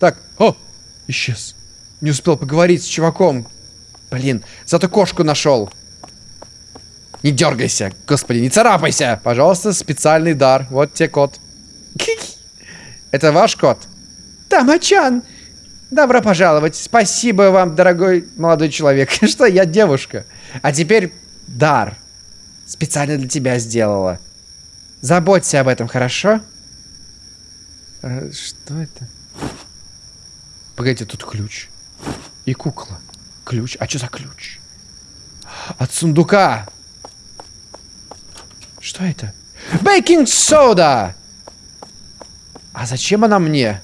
Так, о, исчез. Не успел поговорить с чуваком. Блин, зато кошку нашел. Не дергайся, господи, не царапайся. Пожалуйста, специальный дар. Вот тебе кот. [laughs] Это ваш кот? Тамачан, добро пожаловать. Спасибо вам, дорогой молодой человек, [laughs] что я девушка. А теперь дар. Специально для тебя сделала. Заботься об этом, хорошо? А, что это? Погодите, тут ключ. И кукла. Ключ. А что за ключ? От сундука. Что это? Бейкинг сода! А зачем она мне?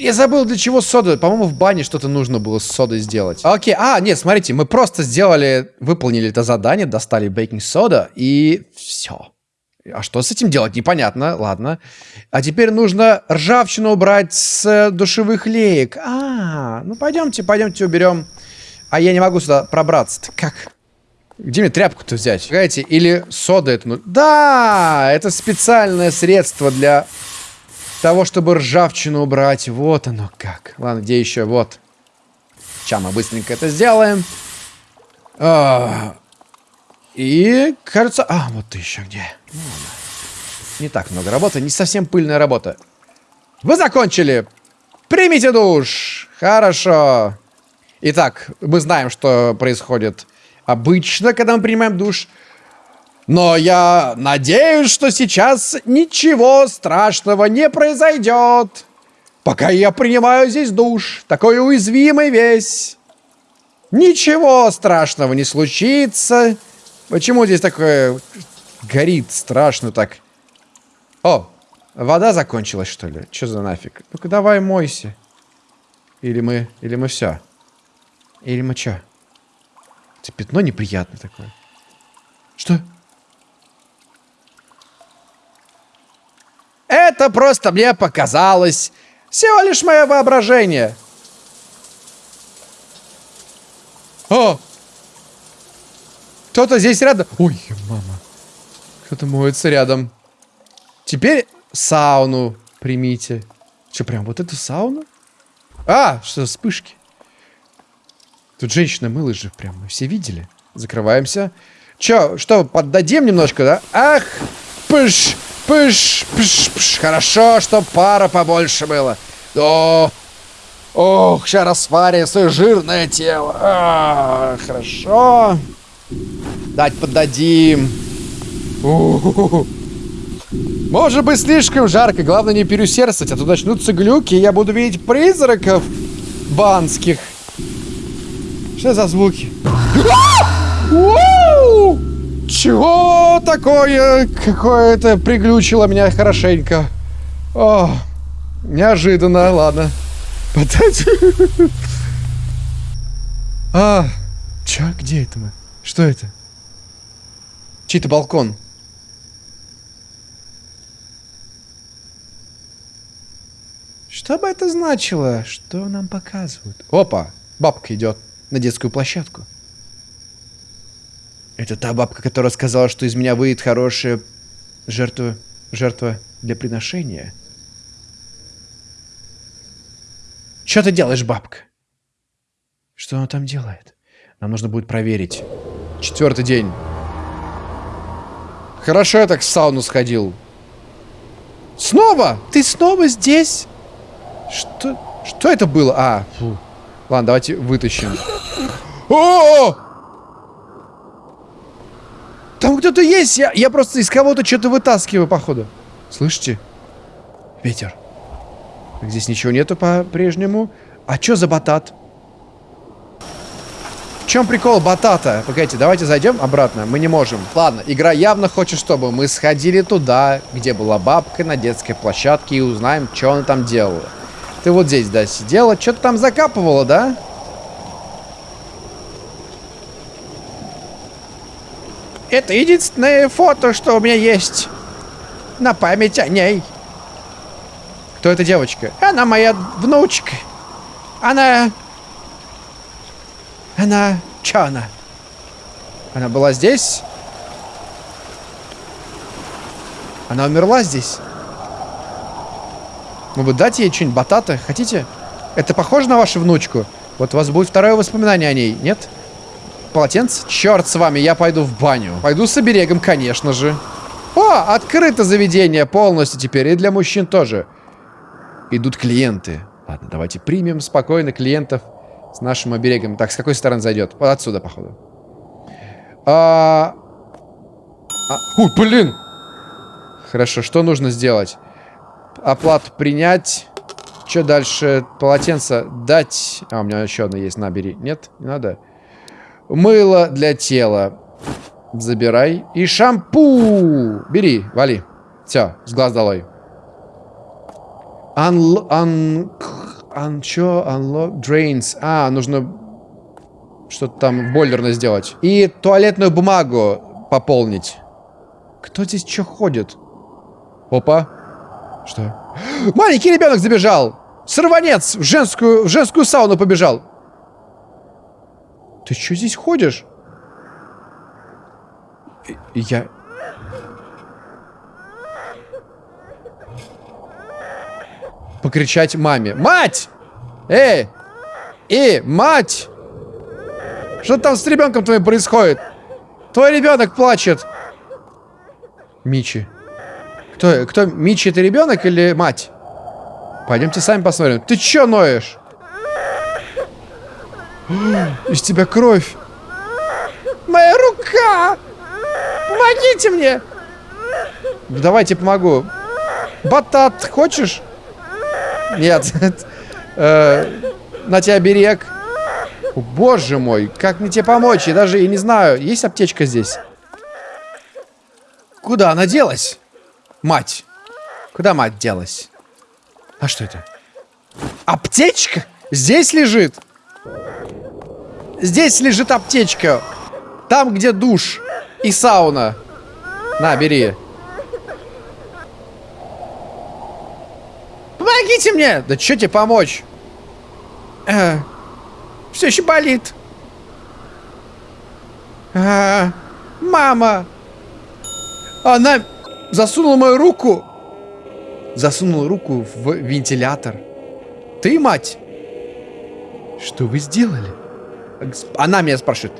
Я забыл, для чего сода. По-моему, в бане что-то нужно было с содой сделать. Окей, а, нет, смотрите, мы просто сделали, выполнили это задание, достали бейкинг сода и все. А что с этим делать, непонятно, ладно. А теперь нужно ржавчину убрать с душевых леек. А, ну пойдемте, пойдемте уберем а я не могу сюда пробраться. Как? Где мне тряпку-то взять? Погодите, или сода это... Да, это специальное средство для... того, чтобы ржавчину убрать. Вот оно как. Ладно, где еще? Вот. Сейчас мы быстренько это сделаем. А, и, кажется... А, вот ты еще где. Ну, не так много работы, не совсем пыльная работа. Вы закончили! Примите душ! Хорошо. Итак, мы знаем, что происходит обычно, когда мы принимаем душ. Но я надеюсь, что сейчас ничего страшного не произойдет. Пока я принимаю здесь душ, такой уязвимый весь. Ничего страшного не случится. Почему здесь такое горит страшно так? О, вода закончилась, что ли? Что за нафиг? Ну-ка давай мойся. Или мы, или мы все. Или мы что? Это пятно неприятное такое. Что? Это просто мне показалось. Всего лишь мое воображение. О! Кто-то здесь рядом. Ой, мама. Кто-то моется рядом. Теперь сауну примите. Что, прям вот эту сауну? А, что, вспышки. Тут женщина мылась же прям, мы все видели. Закрываемся. Чё, что, поддадим немножко, да? Ах, пыш, пыш, пыш, пыш. Хорошо, что пара побольше было. О, ох, сейчас рассварим свое жирное тело. А, хорошо. Дать поддадим. У -ху -ху. Может быть слишком жарко, главное не переусердствовать, а то начнутся глюки, и я буду видеть призраков банских. Что за звуки? Чего такое? Какое-то приглючило меня хорошенько. О, неожиданно, ладно. А, чё, где это мы? Что это? Чей-то балкон. Что бы это значило? Что нам показывают? Опа, бабка идет на детскую площадку. Это та бабка, которая сказала, что из меня выйдет хорошая жертва, жертва для приношения. Что ты делаешь, бабка? Что она там делает? Нам нужно будет проверить. Четвертый день. Хорошо я так в сауну сходил. Снова? Ты снова здесь? Что? Что это было? А, фу. Ладно, давайте вытащим. О! Там кто-то есть! Я, я просто из кого-то что-то вытаскиваю, походу. Слышите? Ветер. Здесь ничего нету по-прежнему. А что за батат? В чем прикол батата? Погодите, давайте зайдем обратно. Мы не можем. Ладно, игра явно хочет, чтобы мы сходили туда, где была бабка на детской площадке и узнаем, что она там делала. Ты вот здесь, да, сидела. Что-то там закапывала, да? Это единственное фото, что у меня есть. На память о ней. Кто эта девочка? Она моя внучка. Она... Она... Чё она? Она была здесь? Она умерла здесь? Бы дать ей что-нибудь батата? Хотите? Это похоже на вашу внучку? Вот у вас будет второе воспоминание о ней, нет? Полотенце? Черт с вами, я пойду в баню. Пойду с оберегом, конечно же. О, открыто заведение полностью теперь. И для мужчин тоже. Идут клиенты. Ладно, давайте примем спокойно клиентов с нашим оберегом. Так, с какой стороны зайдет? Вот отсюда, походу. А... А... Ой, блин! Хорошо, что нужно сделать? Оплату принять. Что дальше? Полотенце дать. А, у меня еще одно есть. Набери. Нет? Не надо? Мыло для тела. Забирай. И шампу. Бери, вали. Все, с глаз долой. Ан... Ан... Ан... Чё? Unlock drains. А, нужно что-то там бойлерно сделать. И туалетную бумагу пополнить. Кто здесь что ходит? Опа. Что? [gasps] Маленький ребенок забежал! Сорванец! В женскую, в женскую сауну побежал! Ты что здесь ходишь? Я... покричать маме. Мать! Эй! И, мать! Что там с ребенком твоим происходит? Твой ребенок плачет. Мичи. Кто, кто, Мичи это ребенок или мать? Пойдемте сами посмотрим. Ты чё ноешь? Из тебя кровь. Моя рука! Помогите мне! Давайте помогу. Батат, хочешь? Нет. Э, на тебя берег. боже мой, как мне тебе помочь? Я даже и не знаю, есть аптечка здесь? Куда она делась? Мать. Куда мать делась? А что это? Аптечка? Здесь лежит? Здесь лежит аптечка. Там, где душ и сауна. На, бери. Помогите мне! Да что тебе помочь? Э, все еще болит. А, мама! Она засунула мою руку. Засунула руку в вентилятор. Ты, мать? Что вы сделали? Она меня спрашивает.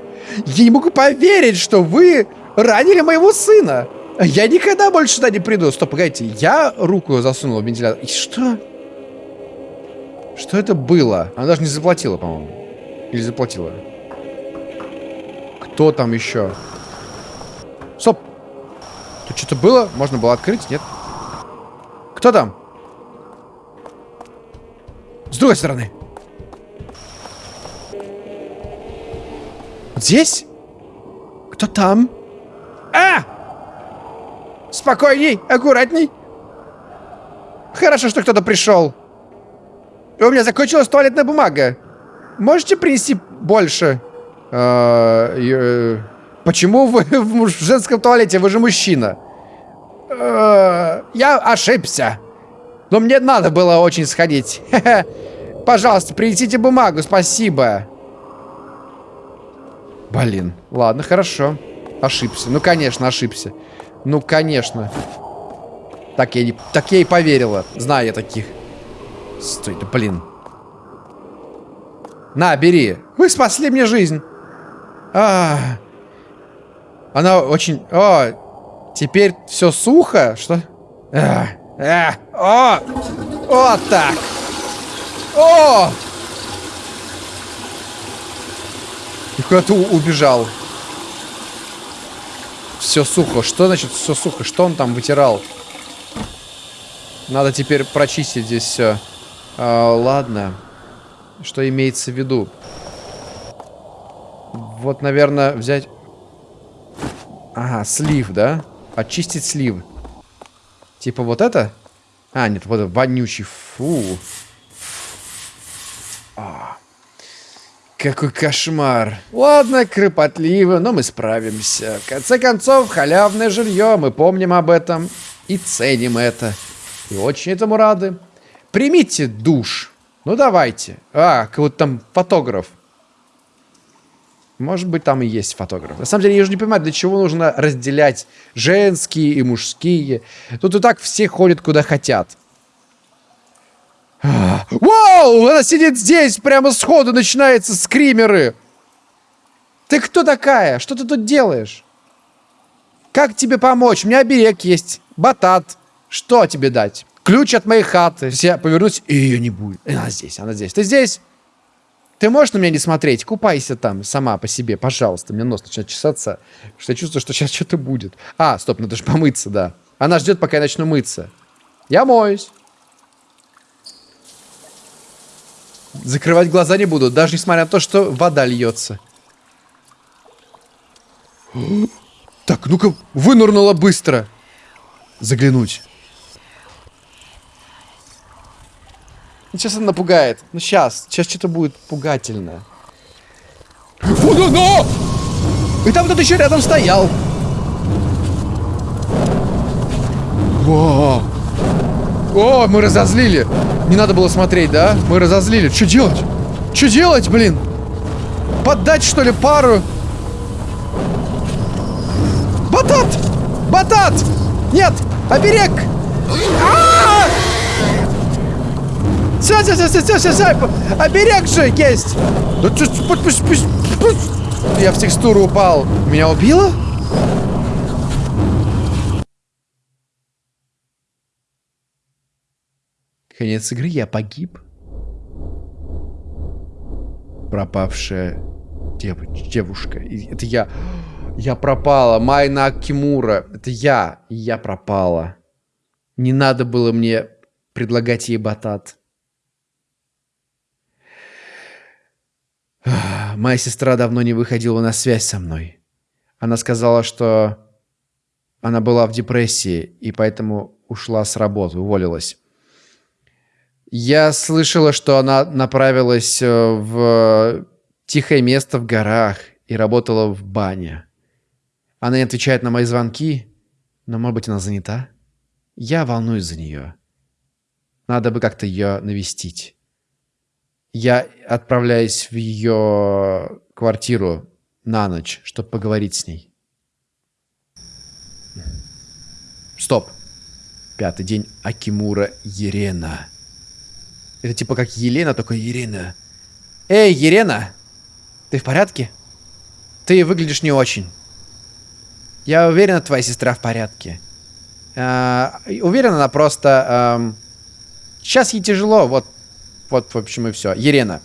Я не могу поверить, что вы ранили моего сына. Я никогда больше сюда не приду. Стоп, погодите. Я руку засунул в вентилятор. И что? Что это было? Она даже не заплатила, по-моему. Или заплатила? Кто там еще? Стоп. Тут что-то было? Можно было открыть? Нет? Кто там? С другой стороны. Здесь? Кто там? А! Спокойней, аккуратней. Хорошо, что кто-то пришел. У меня закончилась туалетная бумага. Можете принести больше? А, э, почему вы [laughs] в женском туалете? Вы же мужчина. А, я ошибся. Но мне надо было очень сходить. [laughs] Пожалуйста, принесите бумагу, спасибо. Блин, ладно, хорошо. Ошибся. Ну, конечно, ошибся. Ну, конечно. Так я, не, так я и поверила. Знаю я таких. Стой, да блин. На, бери. Вы спасли мне жизнь. А, она очень... О, теперь все сухо? Что? А, а, о, вот так. О! И куда-то убежал. Все сухо. Что значит все сухо? Что он там вытирал? Надо теперь прочистить здесь все. А, ладно. Что имеется в виду? Вот, наверное, взять... Ага, слив, да? Очистить слив. Типа вот это? А, нет, вот вонючий. Фу. А. Какой кошмар. Ладно, кропотливо, но мы справимся. В конце концов, халявное жилье, мы помним об этом и ценим это. И очень этому рады. Примите душ. Ну давайте. А, вот там фотограф. Может быть, там и есть фотограф. На самом деле, я уже не понимаю, для чего нужно разделять женские и мужские. Тут и так все ходят куда хотят. Вау! Она сидит здесь, прямо сходу начинаются скримеры. Ты кто такая? Что ты тут делаешь? Как тебе помочь? У меня оберег есть. Батат. Что тебе дать? Ключ от моей хаты. Если я повернусь, и ее не будет. Она здесь, она здесь. Ты здесь? Ты можешь на меня не смотреть? Купайся там сама по себе, пожалуйста. Мне нос начинает чесаться, что я чувствую, что сейчас что-то будет. А, стоп, надо же помыться, да. Она ждет, пока я начну мыться. Я моюсь. Закрывать глаза не буду, даже несмотря на то, что вода льется. Так, ну-ка, вынурнула быстро. Заглянуть. Ну, сейчас она напугает. Ну, сейчас. Сейчас что-то будет пугательное. Фу, ну, ну! И там кто-то еще рядом стоял. О, О, мы разозлили. Не надо было смотреть, да? Мы разозлили. Что делать? Что делать, блин? Поддать, что ли, пару? Батат! Батат! Нет! Оберег! А -а! Все, все, все, все, все, все, все. Оберег же есть. Да пусть, пусть, пусть, пусть. Я в текстуру упал. Меня убило? Конец игры, я погиб. Пропавшая девуч девушка. Это я. Я пропала. Майна Акимура. Это я. Я пропала. Не надо было мне предлагать ей батат. [sighs] Моя сестра давно не выходила на связь со мной. Она сказала, что она была в депрессии и поэтому ушла с работы, уволилась. Я слышала, что она направилась э, в тихое место в горах и работала в бане. Она не отвечает на мои звонки, но, может быть, она занята? Я волнуюсь за нее. Надо бы как-то ее навестить. Я отправляюсь в ее квартиру на ночь, чтобы поговорить с ней. Стоп. Пятый день Акимура Ерена. Это типа как Елена, только Ерена. Эй, Ерена! Ты в порядке? Ты выглядишь не очень. Я уверена, твоя сестра в порядке. А, уверена, она просто... эм, сейчас ей тяжело, вот, вот, в общем, и все. Ерена,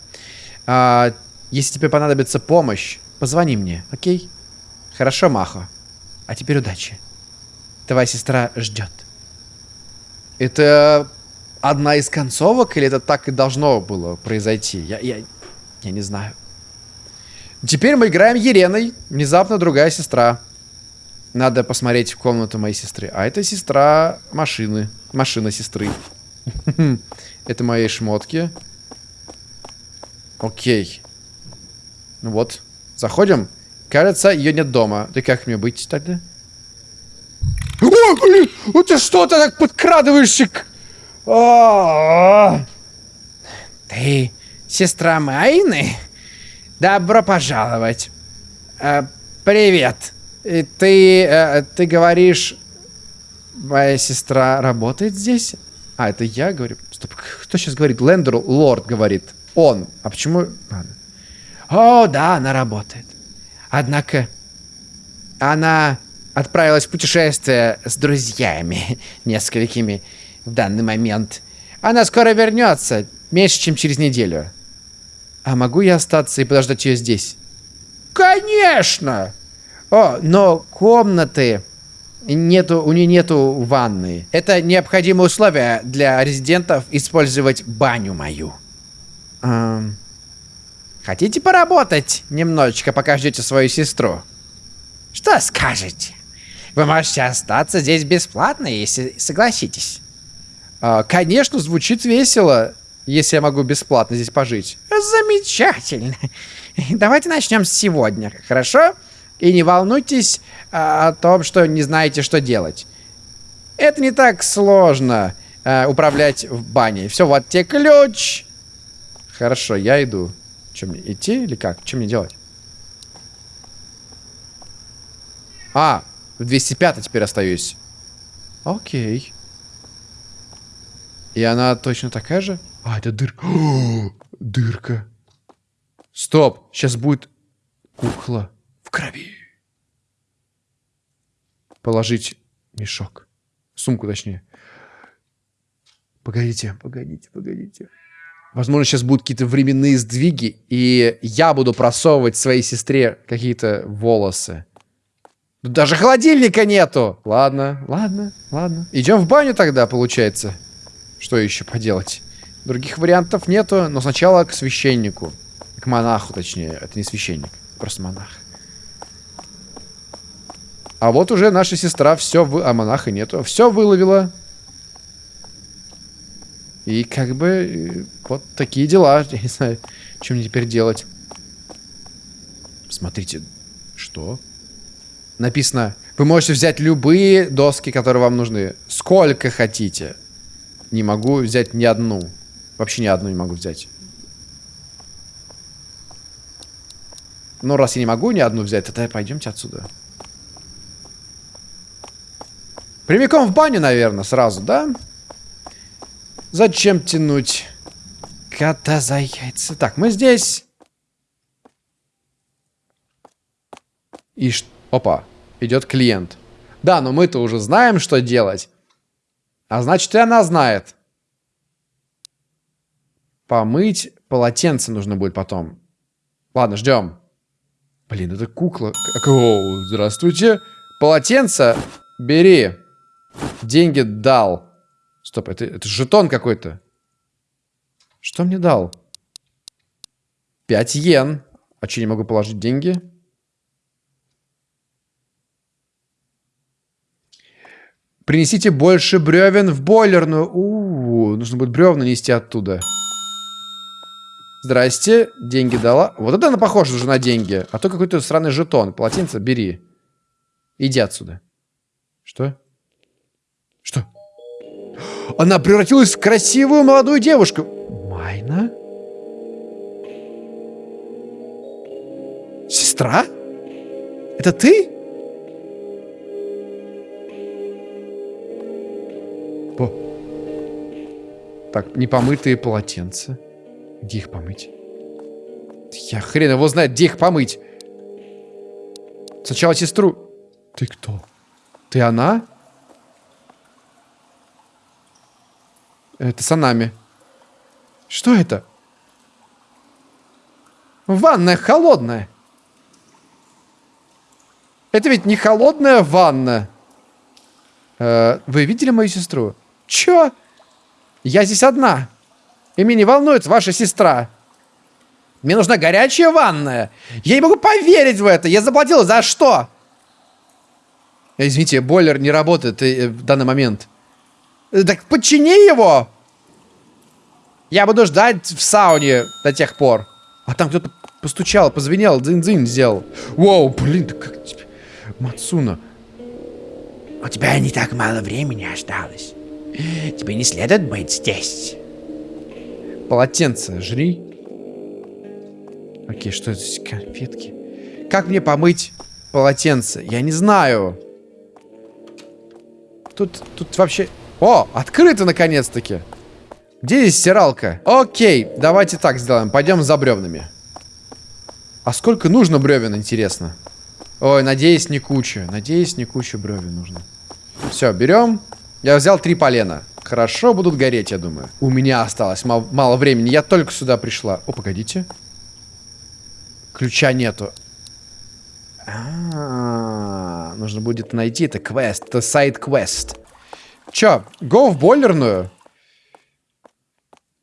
а, если тебе понадобится помощь, позвони мне, окей? Хорошо, Махо. А теперь удачи. Твоя сестра ждет. Это одна из концовок, или это так и должно было произойти? Я, я, я не знаю. Теперь мы играем Ереной. Внезапно другая сестра. Надо посмотреть в комнату моей сестры. А это сестра машины. Машина сестры. [laughs] Это мои шмотки. Окей. Ну вот. Заходим. Кажется, ее нет дома. Да как мне быть тогда? О, блин! Вот ты что ты так подкрадываешься? к- А-а-а. Ты сестра Майны? Добро пожаловать. Э, привет. И ты, э, ты говоришь, моя сестра работает здесь? А, это я говорю? Стоп, кто сейчас говорит? Лендер Лорд говорит. Он. А почему... Ладно. О, да, она работает. Однако она отправилась в путешествие с друзьями [laughs] несколькими в данный момент. Она скоро вернется, меньше, чем через неделю. А могу я остаться и подождать ее здесь? Конечно! О, но комнаты нету, у нее нету ванны. Это необходимое условие для резидентов использовать баню мою. Ам, Хотите поработать немножечко, пока ждете свою сестру? Что скажете? Вы можете остаться здесь бесплатно, если согласитесь. А, конечно, звучит весело, если я могу бесплатно здесь пожить. Замечательно. [laughs] Давайте начнем с сегодня, хорошо? И не волнуйтесь а, о том, что не знаете, что делать. Это не так сложно а, управлять в бане. Все, вот тебе ключ. Хорошо, я иду. Чем мне, идти или как? Что мне делать? А, в 205 теперь остаюсь. Окей. И она точно такая же? А, это дырка. [gasps] О, дырка. Стоп, сейчас будет кукла в крови. Положить мешок. Сумку, точнее. Погодите, погодите, погодите. Возможно, сейчас будут какие-то временные сдвиги, и я буду просовывать своей сестре какие-то волосы. Даже холодильника нету. Ладно, ладно, ладно. Идем в баню тогда, получается. Что еще поделать? Других вариантов нету, но сначала к священнику. К монаху, точнее. Это не священник, просто монах. А вот уже наша сестра все вы... А монаха нету. Все выловила. И как бы э, вот такие дела. [laughs] Я не знаю, что мне теперь делать. Смотрите. Что? Написано, вы можете взять любые доски, которые вам нужны. Сколько хотите. Не могу взять ни одну. Вообще ни одну не могу взять. Ну, раз я не могу ни одну взять, тогда пойдемте отсюда. Прямиком в баню, наверное, сразу, да? Зачем тянуть Кота за яйца. Так, мы здесь. И ш... Опа, идет клиент. Да, но мы-то уже знаем, что делать. А значит, и она знает. Помыть полотенце нужно будет потом. Ладно, ждем. Блин, это кукла. О, здравствуйте. Полотенце бери. Деньги дал. Стоп, это, это жетон какой-то. Что мне дал? 5 йен. А что, не могу положить деньги? Принесите больше бревен в бойлерную. У, -у, -у нужно будет бревна нести оттуда. Здрасте, деньги дала. Вот это она похожа уже на деньги. А то какой-то странный жетон. Полотенце бери. Иди отсюда. Что? Что? Она превратилась в красивую молодую девушку. Майна? Сестра? Это ты? Так, непомытые полотенца. Где их помыть? Я хрен его знает, где их помыть. Сначала сестру. Ты кто? Ты она? Это Санами. Что это? Ванная холодная. Это ведь не холодная ванна. Э, вы видели мою сестру? Чё? Я здесь одна. И меня не волнует ваша сестра. Мне нужна горячая ванная. Я не могу поверить в это. Я заплатил за что? Извините, бойлер не работает э, в данный момент. Э, так подчини его. Я буду ждать в сауне до тех пор. А там кто-то постучал, позвенел, дзынь-дзынь сделал. Воу, блин, как тебе... Мацуна. У тебя не так мало времени осталось. Тебе не следует быть здесь. Полотенце жри. Окей, что это здесь? Конфетки. Как мне помыть полотенце? Я не знаю. Тут, тут вообще... О, открыто наконец-таки. Где здесь стиралка? Окей, давайте так сделаем. Пойдем за бревнами. А сколько нужно бревен, интересно? Ой, надеюсь, не куча. Надеюсь, не куча бревен нужно. Все, берем. Я взял три полена. Хорошо будут гореть, я думаю. У меня осталось мало, мало времени. Я только сюда пришла. О, погодите. Ключа нету. А, -а, -а нужно будет найти. Это квест. Это сайт-квест. Чё, го в бойлерную?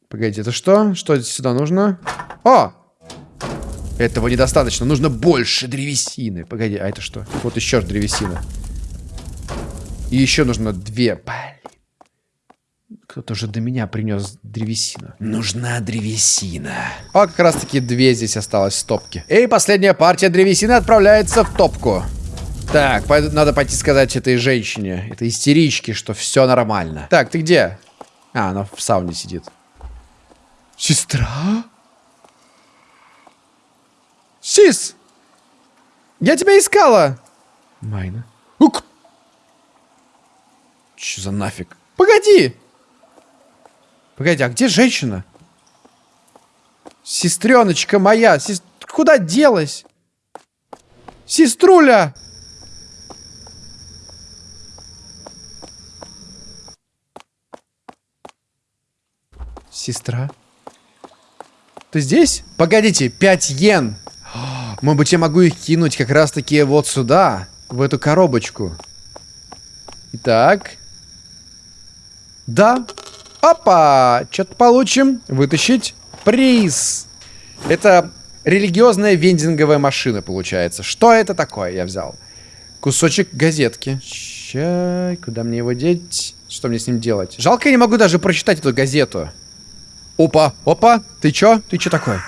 Погодите, это что? Что сюда нужно? О! Этого недостаточно. Нужно больше древесины. Погоди, а это что? Вот еще древесина. И еще нужно две. Блин. Кто-то уже до меня принес древесину. Нужна древесина. А как раз таки две здесь осталось в топке. И последняя партия древесины отправляется в топку. Так, надо пойти сказать этой женщине, этой истеричке, что все нормально. Так, ты где? А, она в сауне сидит. Сестра? Сис! Я тебя искала! Майна. Ук! Че за нафиг? Погоди! Погоди, а где женщина? Сестреночка моя, сес... куда делась? Сеструля! Сестра? Ты здесь? Погодите, 5 йен. [gasps] Может быть, я могу их кинуть как раз-таки вот сюда, в эту коробочку. Итак. Да, Опа! Что-то получим. Вытащить. Приз. Это религиозная вендинговая машина, получается. Что это такое я взял? Кусочек газетки. Ща, куда мне его деть? Что мне с ним делать? Жалко, я не могу даже прочитать эту газету. Опа, опа, ты чё? Ты чё такой?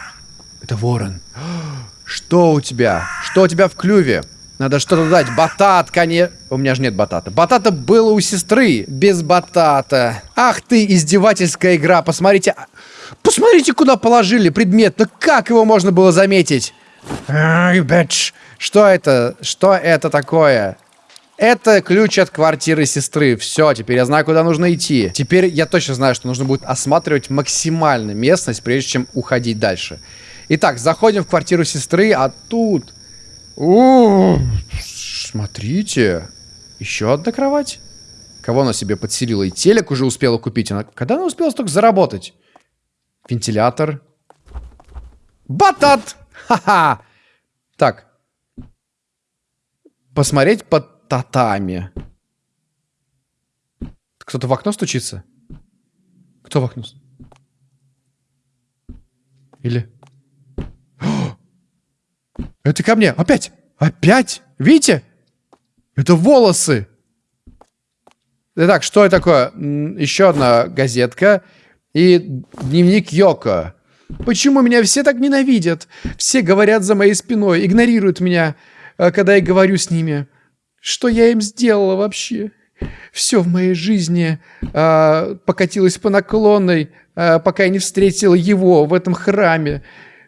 Это ворон. [gasps] Что у тебя? Что у тебя в клюве? Надо что-то дать. Батат, конечно. У меня же нет батата. Батата было у сестры. Без батата. Ах ты, издевательская игра. Посмотрите. Посмотрите, куда положили предмет. Ну как его можно было заметить? Ай, бэтч. Что это? Что это такое? Это ключ от квартиры сестры. Все, теперь я знаю, куда нужно идти. Теперь я точно знаю, что нужно будет осматривать максимально местность, прежде чем уходить дальше. Итак, заходим в квартиру сестры, а тут... У, смотрите. Еще одна кровать. Кого она себе подселила? И телек уже успела купить. Она... Когда она успела столько заработать? Вентилятор. Батат! Ха-ха! Так. Посмотреть под татами. Кто-то в окно стучится? Кто в окно? Или... Это ко мне! Опять! Опять! Видите? Это волосы! Итак, что это такое? Еще одна газетка. И дневник Йоко. Почему меня все так ненавидят? Все говорят за моей спиной, игнорируют меня, э, когда я говорю с ними. Что я им сделала вообще? Все в моей жизни э, покатилось по наклонной, э, пока я не встретила его в этом храме.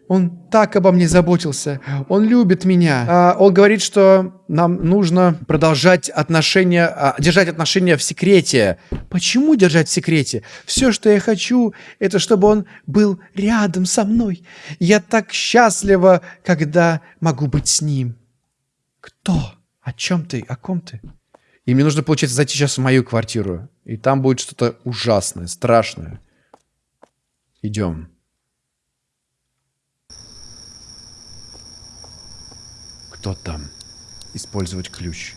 Он так обо мне заботился. Он любит меня. А, он говорит, что нам нужно продолжать отношения, а, держать отношения в секрете. Почему держать в секрете? Все, что я хочу, это чтобы он был рядом со мной. Я так счастлива, когда могу быть с ним. Кто? О чем ты? О ком ты? И мне нужно, получается, зайти сейчас в мою квартиру. И там будет что-то ужасное, страшное. Идем. Кто там? Использовать ключ.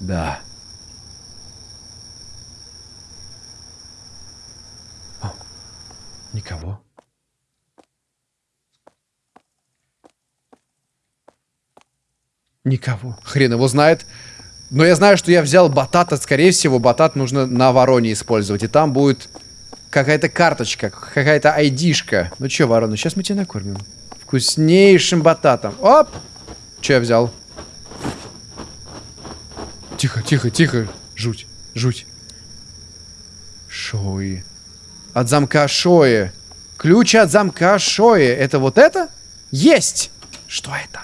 Да. О, никого. Никого. Хрен его знает. Но я знаю, что я взял батата. Скорее всего, батат нужно на вороне использовать. И там будет какая-то карточка, какая-то айдишка. Ну что, ворона, сейчас мы тебя накормим. Вкуснейшим бататом. Оп! Че я взял? Тихо, тихо, тихо. Жуть, жуть. Шои. От замка Шои. Ключ от замка Шои. Это вот это? Есть! Что это?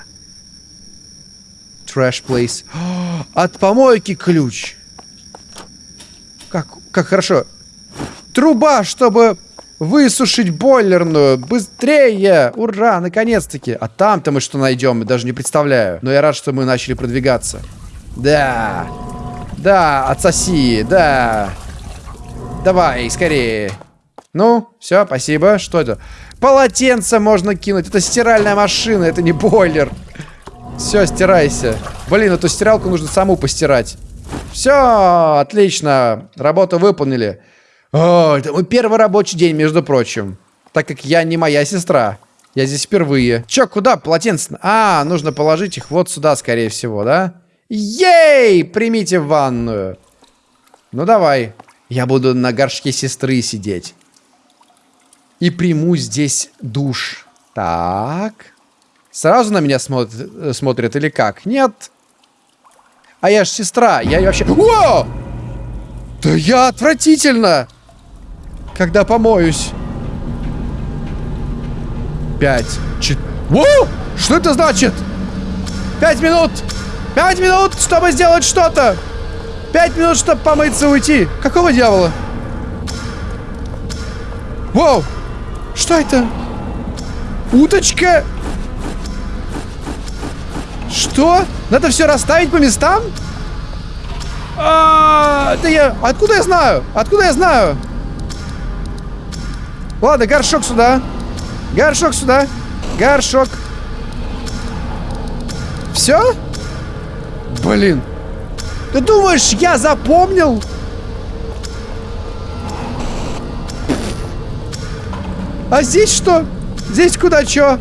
Trash place. [gasps] От помойки ключ. Как, как хорошо. Труба, чтобы Высушить бойлерную! Быстрее! Ура! Наконец-таки! А там-то мы что найдем? Я даже не представляю. Но я рад, что мы начали продвигаться. Да! Да, отсоси! Да! Давай, скорее! Ну, все, спасибо. Что это? Полотенце можно кинуть. Это стиральная машина, это не бойлер. Все, стирайся. Блин, эту стиралку нужно саму постирать. Все, отлично. Работу выполнили. О, это мой первый рабочий день, между прочим. Так как я не моя сестра. Я здесь впервые. Чё, куда полотенце? А, нужно положить их вот сюда, скорее всего, да? Ей! Примите ванную. Ну, давай. Я буду на горшке сестры сидеть. И приму здесь душ. Так. Сразу на меня смотрят, э, смотрят или как? Нет. А я ж сестра. Я вообще... О! Да я отвратительно! Когда помоюсь. Пять. Чет... Воу! Что это значит? Пять минут! Пять минут, чтобы сделать что-то! Пять минут, чтобы помыться и уйти. Какого дьявола? Воу! Что это? Уточка? Что? Надо все расставить по местам? А, да я... Откуда я знаю? Откуда я знаю? Ладно, горшок сюда. Горшок сюда. Горшок. Все? Блин. Ты думаешь, я запомнил? А здесь что? Здесь куда что?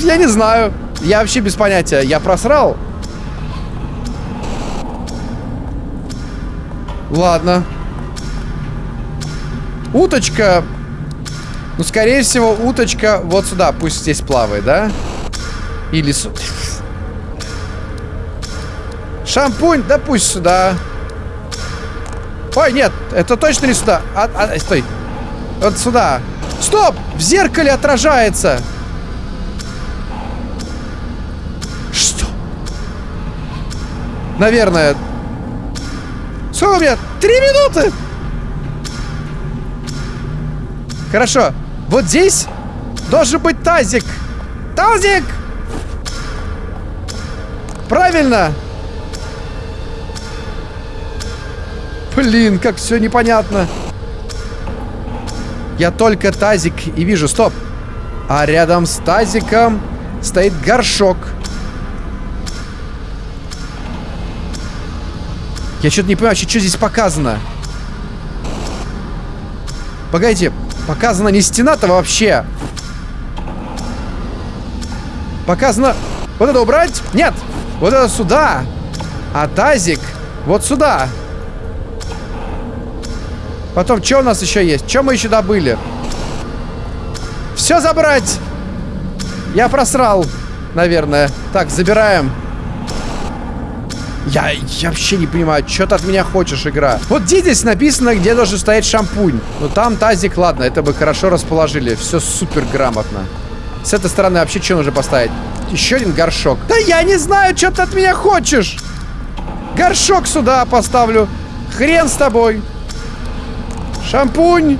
Я не знаю. Я вообще без понятия. Я просрал? Ладно. Уточка. Ну, скорее всего, уточка вот сюда. Пусть здесь плавает, да? Или... Су... Шампунь, да пусть сюда. Ой, нет, это точно не сюда. А, а, стой. Вот сюда. Стоп! В зеркале отражается. Что? Наверное. Сколько у меня? Три минуты! Хорошо. Вот здесь должен быть тазик. Тазик! Правильно! Блин, как все непонятно. Я только тазик и вижу. Стоп. А рядом с тазиком стоит горшок. Я что-то не понимаю, что, здесь показано. Погодите, показана не стена-то вообще. Показано... Вот это убрать? Нет! Вот это сюда! А тазик вот сюда. Потом, что у нас еще есть? Что мы еще добыли? Все забрать! Я просрал, наверное. Так, забираем. Я, я вообще не понимаю, что ты от меня хочешь, игра. Вот где здесь написано, где должен стоять шампунь. Ну там тазик, ладно, это бы хорошо расположили. Все супер грамотно. С этой стороны вообще что нужно поставить? Еще один горшок. Да я не знаю, что ты от меня хочешь. Горшок сюда поставлю. Хрен с тобой. Шампунь.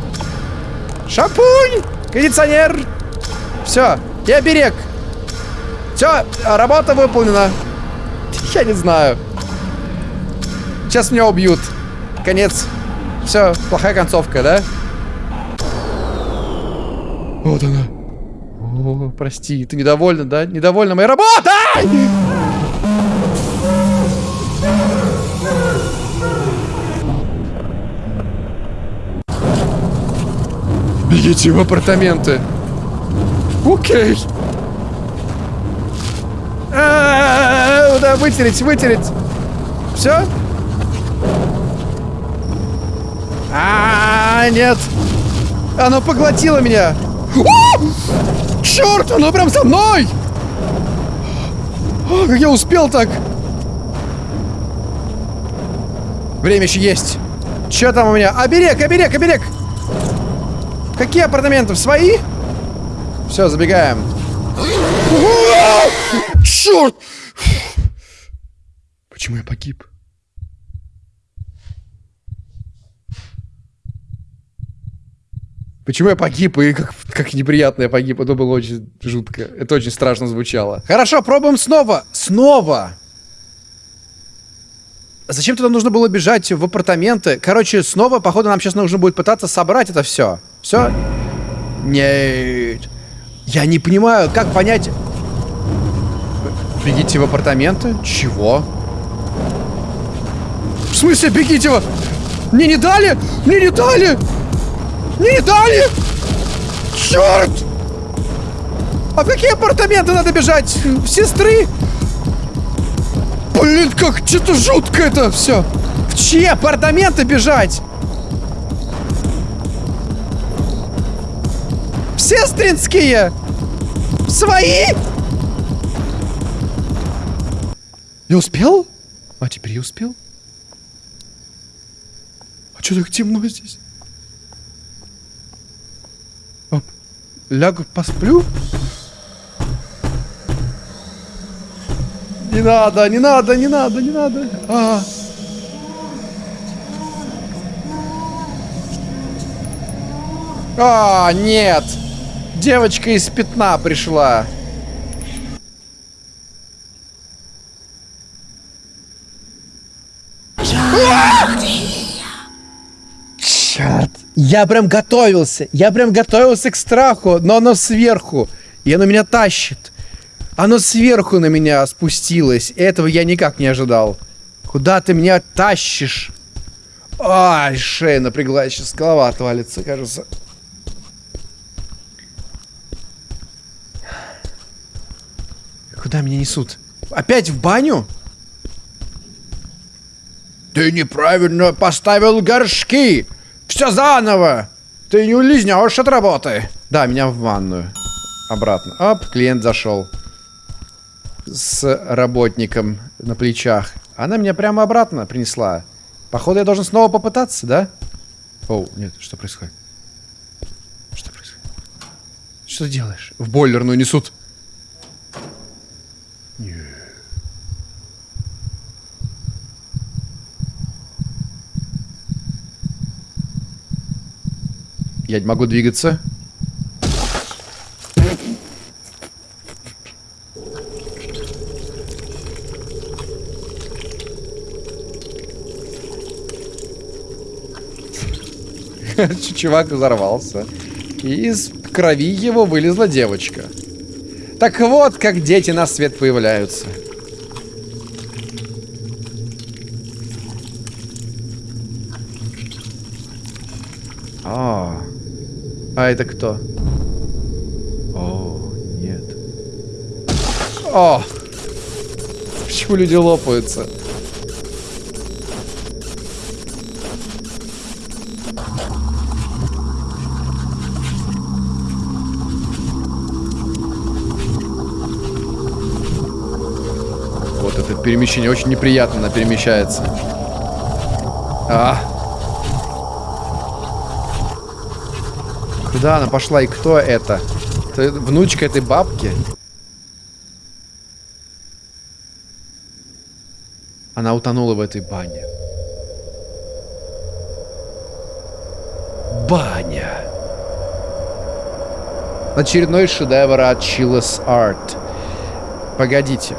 Шампунь. Кондиционер. Все. И оберег. Все, работа выполнена. [laughs] Я не знаю. Сейчас меня убьют. Конец. Все, плохая концовка, да? Вот она. О, прости, ты недовольна, да? Недовольна моей работой! Бегите в апартаменты. Окей. А -а -а, да, вытереть, вытереть. Все? А, -а, а, нет. Оно поглотило меня. Черт, оно прям за мной! Как я успел так? Время еще есть. Че там у меня? Оберег, оберег, оберег! Какие апартаменты? Свои? Все, забегаем. Черт! Почему я погиб? Почему я погиб и как, как неприятно я погиб? Это было очень жутко. Это очень страшно звучало. Хорошо, пробуем снова. Снова. Зачем тогда нужно было бежать в апартаменты? Короче, снова, походу, нам сейчас нужно будет пытаться собрать это все. Все? Нет. Я не понимаю, как понять... Бегите в апартаменты? Чего? В смысле, бегите в... Мне не дали? Мне не дали! Не дали! Черт! А в какие апартаменты надо бежать? Сестры? Блин, как что-то жутко это все. В чьи апартаменты бежать? В сестринские? Свои? Я успел? А теперь я успел? А что так темно здесь? Лягу, посплю? Не надо, не надо, не надо, не надо. А. А, нет. Девочка из пятна пришла. Черт. Я прям готовился. Я прям готовился к страху, но оно сверху. И оно меня тащит. Оно сверху на меня спустилось. Этого я никак не ожидал. Куда ты меня тащишь? Ай, шея напряглась. Сейчас голова отвалится, кажется. Куда меня несут? Опять в баню? Ты неправильно поставил горшки. Все заново. Ты не улизнешь от работы. Да, меня в ванную. Обратно. Оп, клиент зашел. С работником на плечах. Она меня прямо обратно принесла. Походу, я должен снова попытаться, да? Оу, нет, что происходит? Что происходит? Что ты делаешь? В бойлерную несут. Я не могу двигаться. [laughs] Чувак взорвался. И из крови его вылезла девочка. Так вот, как дети на свет появляются. А это кто? О, нет. О! Почему люди лопаются? Вот это перемещение очень неприятно перемещается. А! Куда она пошла и кто это? это внучка этой бабки? Она утонула в этой бане. Баня. Очередной шедевр от Chillis Art. Погодите.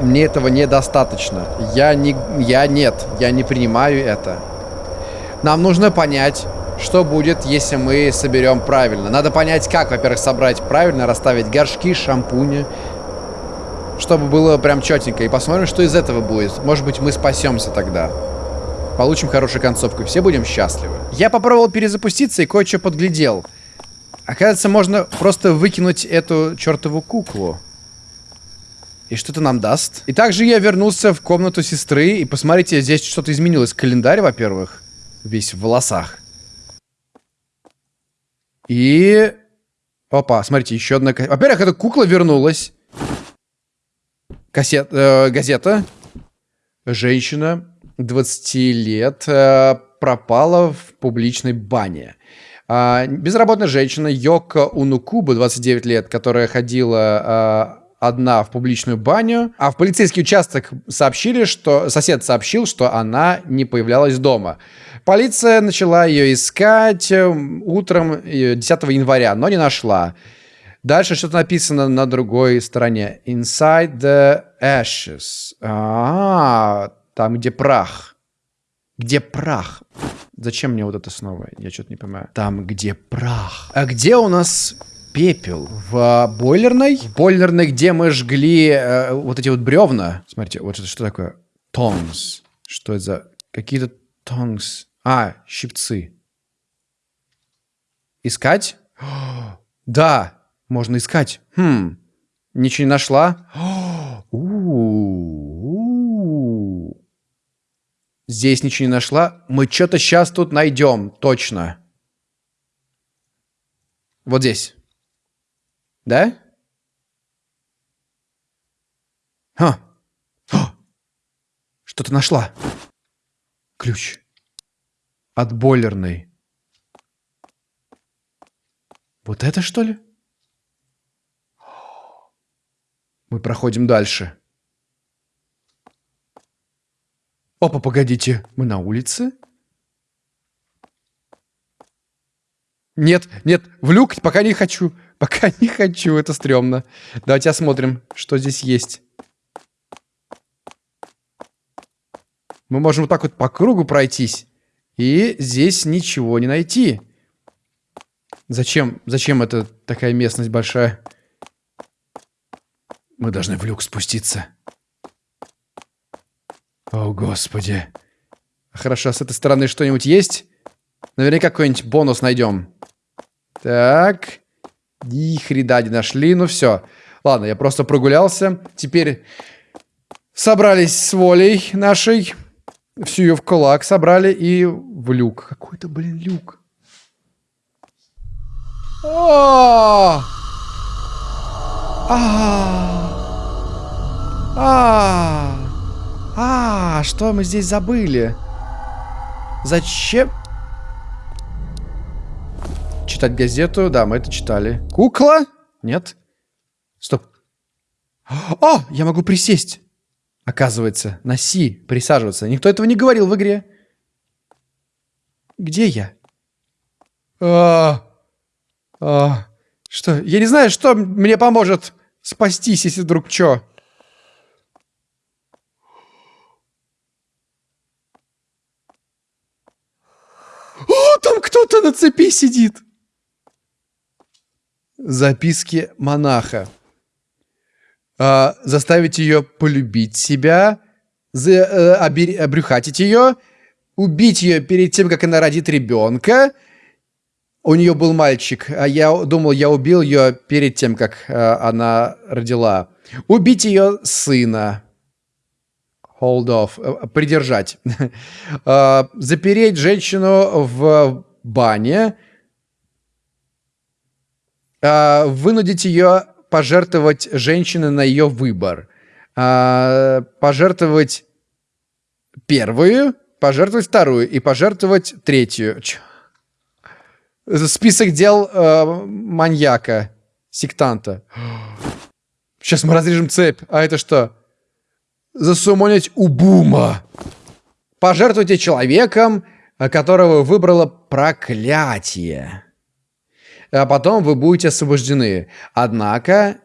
Мне этого недостаточно. Я не... Я нет. Я не принимаю это. Нам нужно понять, что будет, если мы соберем правильно. Надо понять, как, во-первых, собрать правильно, расставить горшки, шампуни, чтобы было прям четенько. И посмотрим, что из этого будет. Может быть, мы спасемся тогда. Получим хорошую концовку. Все будем счастливы. Я попробовал перезапуститься и кое-что подглядел. Оказывается, можно просто выкинуть эту чертову куклу. И что это нам даст? И также я вернулся в комнату сестры. И посмотрите, здесь что-то изменилось. Календарь, во-первых, весь в волосах. И... Опа, смотрите, еще одна... Во-первых, эта кукла вернулась. Кассет... Э, газета. Женщина 20 лет э, пропала в публичной бане. Э, безработная женщина Йока Унукуба, 29 лет, которая ходила... Э, одна в публичную баню, а в полицейский участок сообщили, что сосед сообщил, что она не появлялась дома. Полиция начала ее искать э, утром 10 э, января, но не нашла. Дальше что-то написано на другой стороне. Inside the ashes. А, там где прах. Где прах? Зачем мне вот это снова? Я что-то не понимаю. Там где прах. А где у нас пепел в бойлерной. В бойлерной, где мы жгли э, вот эти вот бревна. Смотрите, вот это что такое? Тонс. Что это за... Какие-то тонс. А, щипцы. Искать? [gasps] да, можно искать. Хм, ничего не нашла. [gasps] Здесь ничего не нашла. Мы что-то сейчас тут найдем, точно. Вот здесь. Да? А! Что ты нашла? Ключ. От бойлерной. Вот это что ли? Мы проходим дальше. Опа, погодите, мы на улице? Нет, нет, в люк пока не хочу. [laughs] Пока не хочу, это стрёмно. Давайте осмотрим, что здесь есть. Мы можем вот так вот по кругу пройтись. И здесь ничего не найти. Зачем? Зачем это такая местность большая? Мы должны в люк спуститься. О, господи. Хорошо, с этой стороны что-нибудь есть? Наверняка какой-нибудь бонус найдем. Так. Ни хрена не нашли. Ну все. Ладно, я просто прогулялся. Теперь собрались с волей нашей. Всю ее в кулак собрали и в люк. Какой-то, блин, люк. А, а, а, а, что мы здесь забыли? Зачем? Читать газету. Да, мы это читали. Кукла? Нет. Стоп. О, я могу присесть. Оказывается, на Си присаживаться. Никто этого не говорил в игре. Где я? А, а, что? Я не знаю, что мне поможет спастись, если вдруг что. О, там кто-то на цепи сидит. Записки монаха. А, заставить ее полюбить себя, за, э, обер- обрюхатить ее, убить ее перед тем, как она родит ребенка. У нее был мальчик, а я думал, я убил ее перед тем, как э, она родила. Убить ее сына. Hold off. э, Придержать. Э, [laughs] Запереть женщину в бане. Э, Вынудить ее пожертвовать женщины на ее выбор. Э, Пожертвовать первую, пожертвовать вторую и пожертвовать третью. Чё? Список дел э, маньяка, сектанта. Сейчас мы разрежем цепь. А это что? Засумонить Убума. Пожертвуйте человеком, э, которого выбрало проклятие. А потом вы будете освобождены. Однако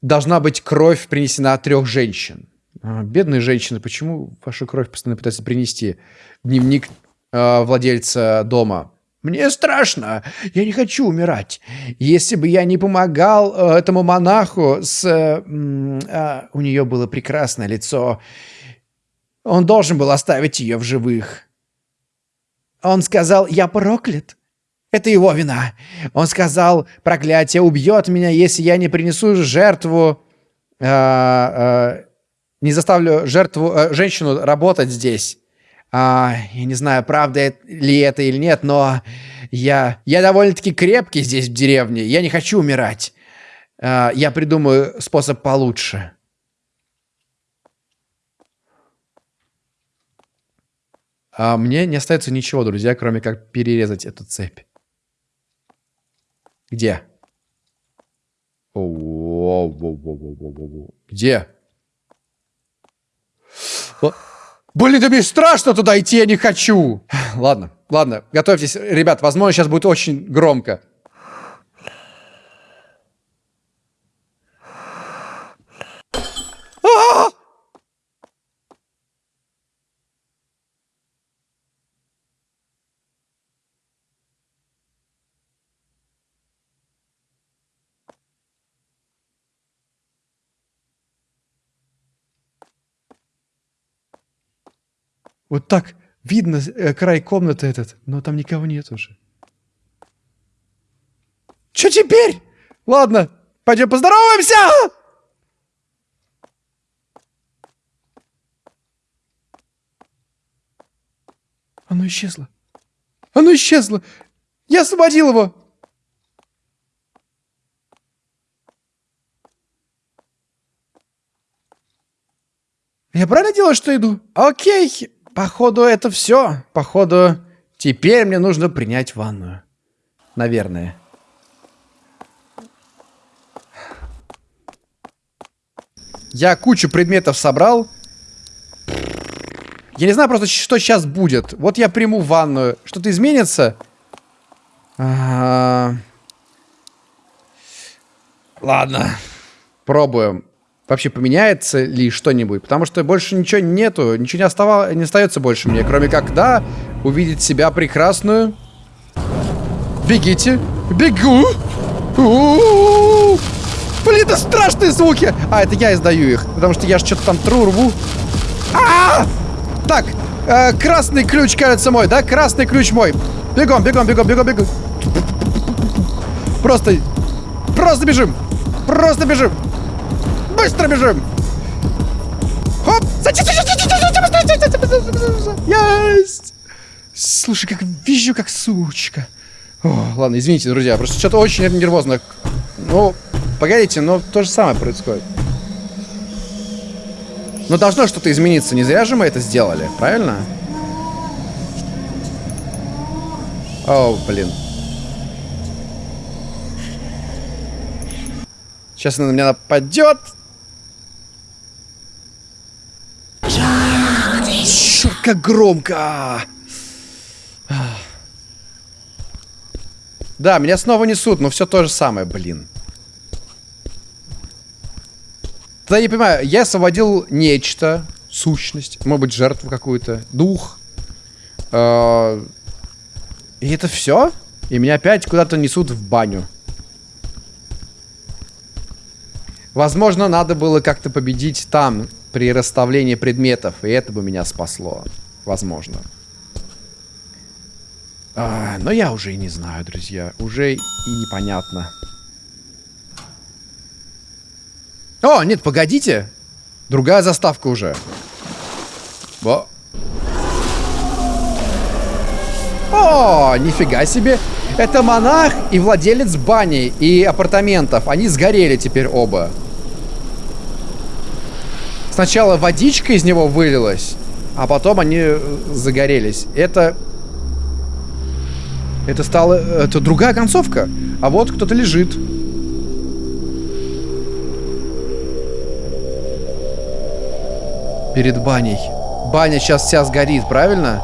должна быть кровь принесена от трех женщин. А, бедные женщины, почему вашу кровь постоянно пытаются принести? Дневник э, владельца дома. Мне страшно, я не хочу умирать. Если бы я не помогал э, этому монаху с... э, а, у нее было прекрасное лицо. Он должен был оставить ее в живых. Он сказал, я проклят. Это его вина. Он сказал, проклятие убьет меня, если я не принесу жертву... э, э, не заставлю жертву, э, женщину работать здесь. А, я не знаю, правда ли это или нет, но я, я довольно-таки крепкий здесь, в деревне. Я не хочу умирать. А, я придумаю способ получше. А мне не остается ничего, друзья, кроме как перерезать эту цепь. Где? Где? Блин, да мне страшно туда идти, я не хочу. Ладно, ладно, готовьтесь, ребят, возможно, сейчас будет очень громко. А! Вот так видно э, край комнаты этот, но там никого нет уже. Что теперь? Ладно, пойдем поздороваемся! Оно исчезло. Оно исчезло. Я освободил его. Я правильно делаю, что иду? Окей. Походу, это все. Походу, теперь мне нужно принять ванную. Наверное. Я кучу предметов собрал. Я не знаю просто, что сейчас будет. Вот я приму ванную. Что-то изменится? А, Ладно. Пробуем. Вообще поменяется ли что-нибудь? Потому что больше ничего нету. Ничего не, остава... не остается больше мне. Кроме как, да, увидеть себя прекрасную. Бегите. Бегу. Блин, это страшные звуки. А, это я издаю их. Потому что я же что-то там тру, рву. А! Так, э, красный ключ, кажется, мой, да? Красный ключ мой. Бегом, бегом, бегом, бегом, бегом. Просто, просто бежим. Просто бежим. Быстро бежим. Хоп. Есть. Слушай, как вижу, как сучка. О, ладно, извините, друзья, просто что-то очень нервозно. Ну, погодите, но то же самое происходит. Но должно что-то измениться. Не зря же мы это сделали, правильно? О, блин. Сейчас она на меня нападет. Как громко! Да, меня снова несут, но все то же самое, блин. Я не понимаю, я освободил нечто, сущность, может быть, жертву какую-то, дух. Э, И это все? И меня опять куда-то несут в баню. Возможно, надо было как-то победить там, при расставлении предметов, и это бы меня спасло. Возможно. А, но я уже и не знаю, друзья. Уже и непонятно. О, нет, погодите. Другая заставка уже. Во. О, нифига себе. Это монах и владелец бани и апартаментов. Они сгорели теперь оба. Сначала водичка из него вылилась, а потом они э, загорелись. Это... Это стало... Это другая концовка. А вот кто-то лежит. Перед баней. Баня сейчас вся сгорит, правильно?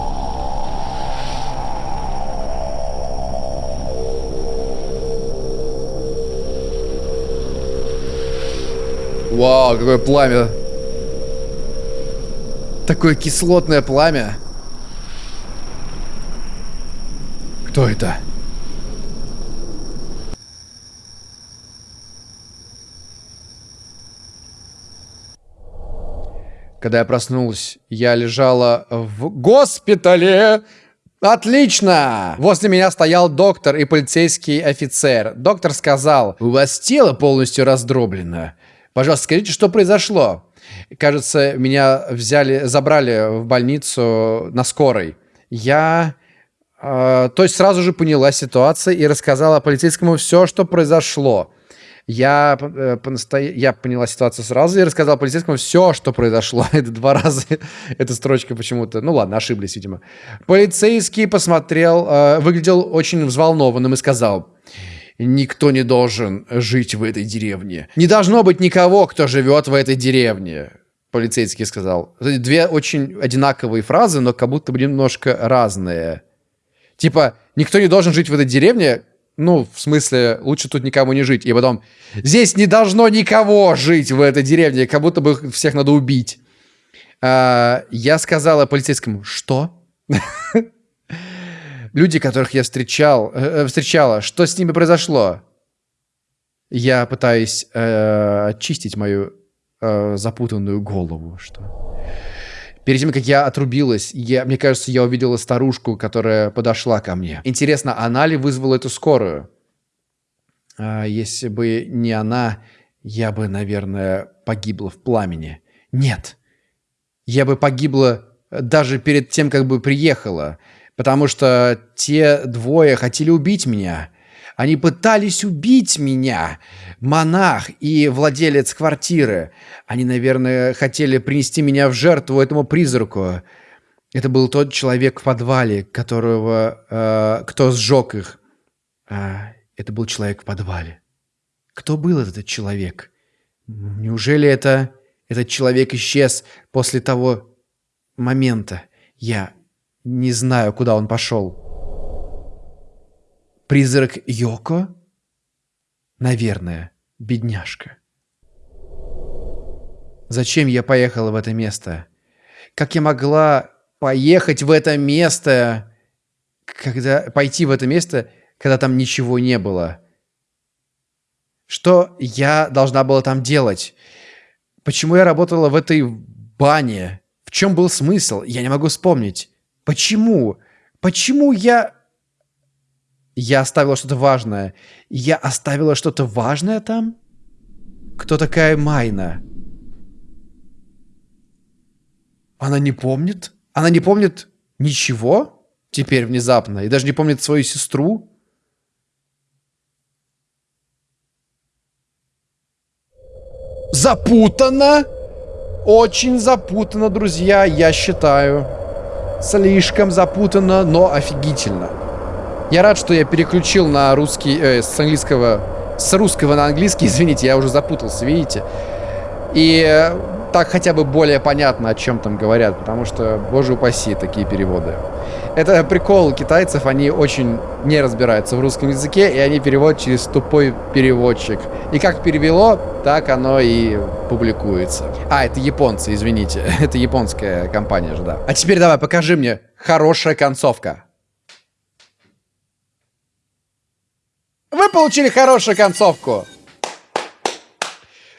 Вау, какое пламя. Такое кислотное пламя. Кто это? Когда я проснулась, я лежала в госпитале. Отлично! Возле меня стоял доктор и полицейский офицер. Доктор сказал, у вас тело полностью раздроблено. Пожалуйста, скажите, что произошло? Кажется, меня взяли, забрали в больницу на скорой. Я... Э, то есть сразу же поняла ситуацию и рассказала полицейскому все, что произошло. Я, э, я поняла ситуацию сразу и рассказал полицейскому все, что произошло. [laughs] Это два раза эта строчка почему-то. Ну ладно, ошиблись, видимо. Полицейский посмотрел, э, выглядел очень взволнованным и сказал... Никто не должен жить в этой деревне. Не должно быть никого, кто живет в этой деревне. Полицейский сказал. Две очень одинаковые фразы, но как будто бы немножко разные. Типа, никто не должен жить в этой деревне, ну, в смысле, лучше тут никому не жить. И потом, здесь не должно никого жить в этой деревне, как будто бы всех надо убить. А, я сказала полицейскому, что? [laughs] Люди, которых я встречал, э, встречала, что с ними произошло? Я пытаюсь э, очистить мою э, запутанную голову, что... Перед тем, как я отрубилась, я, мне кажется, я увидела старушку, которая подошла ко мне. Интересно, она ли вызвала эту скорую? А, если бы не она, я бы, наверное, погибла в пламени. Нет. Я бы погибла даже перед тем, как бы приехала. Потому что те двое хотели убить меня. Они пытались убить меня. Монах и владелец квартиры. Они, наверное, хотели принести меня в жертву этому призраку. Это был тот человек в подвале, которого... Э, кто сжег их. А, это был человек в подвале. Кто был этот человек? Неужели это... Этот человек исчез после того момента? Я не знаю, куда он пошел. Призрак Йоко? Наверное, бедняжка. Зачем я поехала в это место? Как я могла поехать в это место, когда пойти в это место, когда там ничего не было? Что я должна была там делать? Почему я работала в этой бане? В чем был смысл? Я не могу вспомнить. Почему? Почему я я оставила что-то важное. Я оставила что-то важное там? Кто такая Майна? Она не помнит? Она не помнит ничего? Теперь внезапно. И даже не помнит свою сестру? Запутано! Очень запутано, друзья, я считаю. Слишком запутано, но офигительно. Я рад, что я переключил на русский, э, с английского, с русского на английский, [laughs] извините, я уже запутался, видите? И э, так хотя бы более понятно, о чем там говорят, потому что, боже упаси, такие переводы. Это прикол китайцев, они очень не разбираются в русском языке, и они переводят через тупой переводчик. И как перевело, так оно и публикуется. А, это японцы, извините. [laughs] Это японская компания же, да. А теперь давай, покажи мне хорошая концовка. Вы получили хорошую концовку.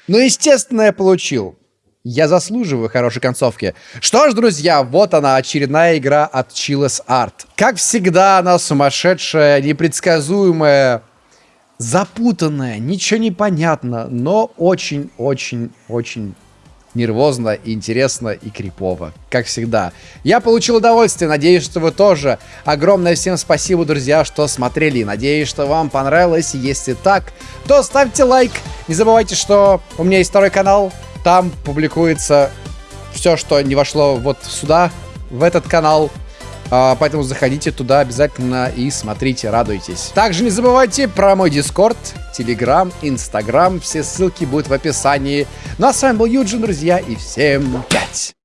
Ну, естественно, я получил. Я заслуживаю хорошей концовки. Что ж, друзья, вот она, очередная игра от Chillis Art. Как всегда, она сумасшедшая, непредсказуемая, запутанная, ничего не понятно, но очень-очень-очень нервозно, интересно и крипово. Как всегда. Я получил удовольствие, надеюсь, что вы тоже. Огромное всем спасибо, друзья, что смотрели. Надеюсь, что вам понравилось. Если так, то ставьте лайк. Не забывайте, что у меня есть второй канал. Там публикуется все, что не вошло вот сюда, в этот канал. А, поэтому заходите туда обязательно и смотрите, радуйтесь. Также не забывайте про мой Дискорд, Телеграм, Инстаграм. Все ссылки будут в описании. Ну а с вами был Юджин, друзья, и всем пять!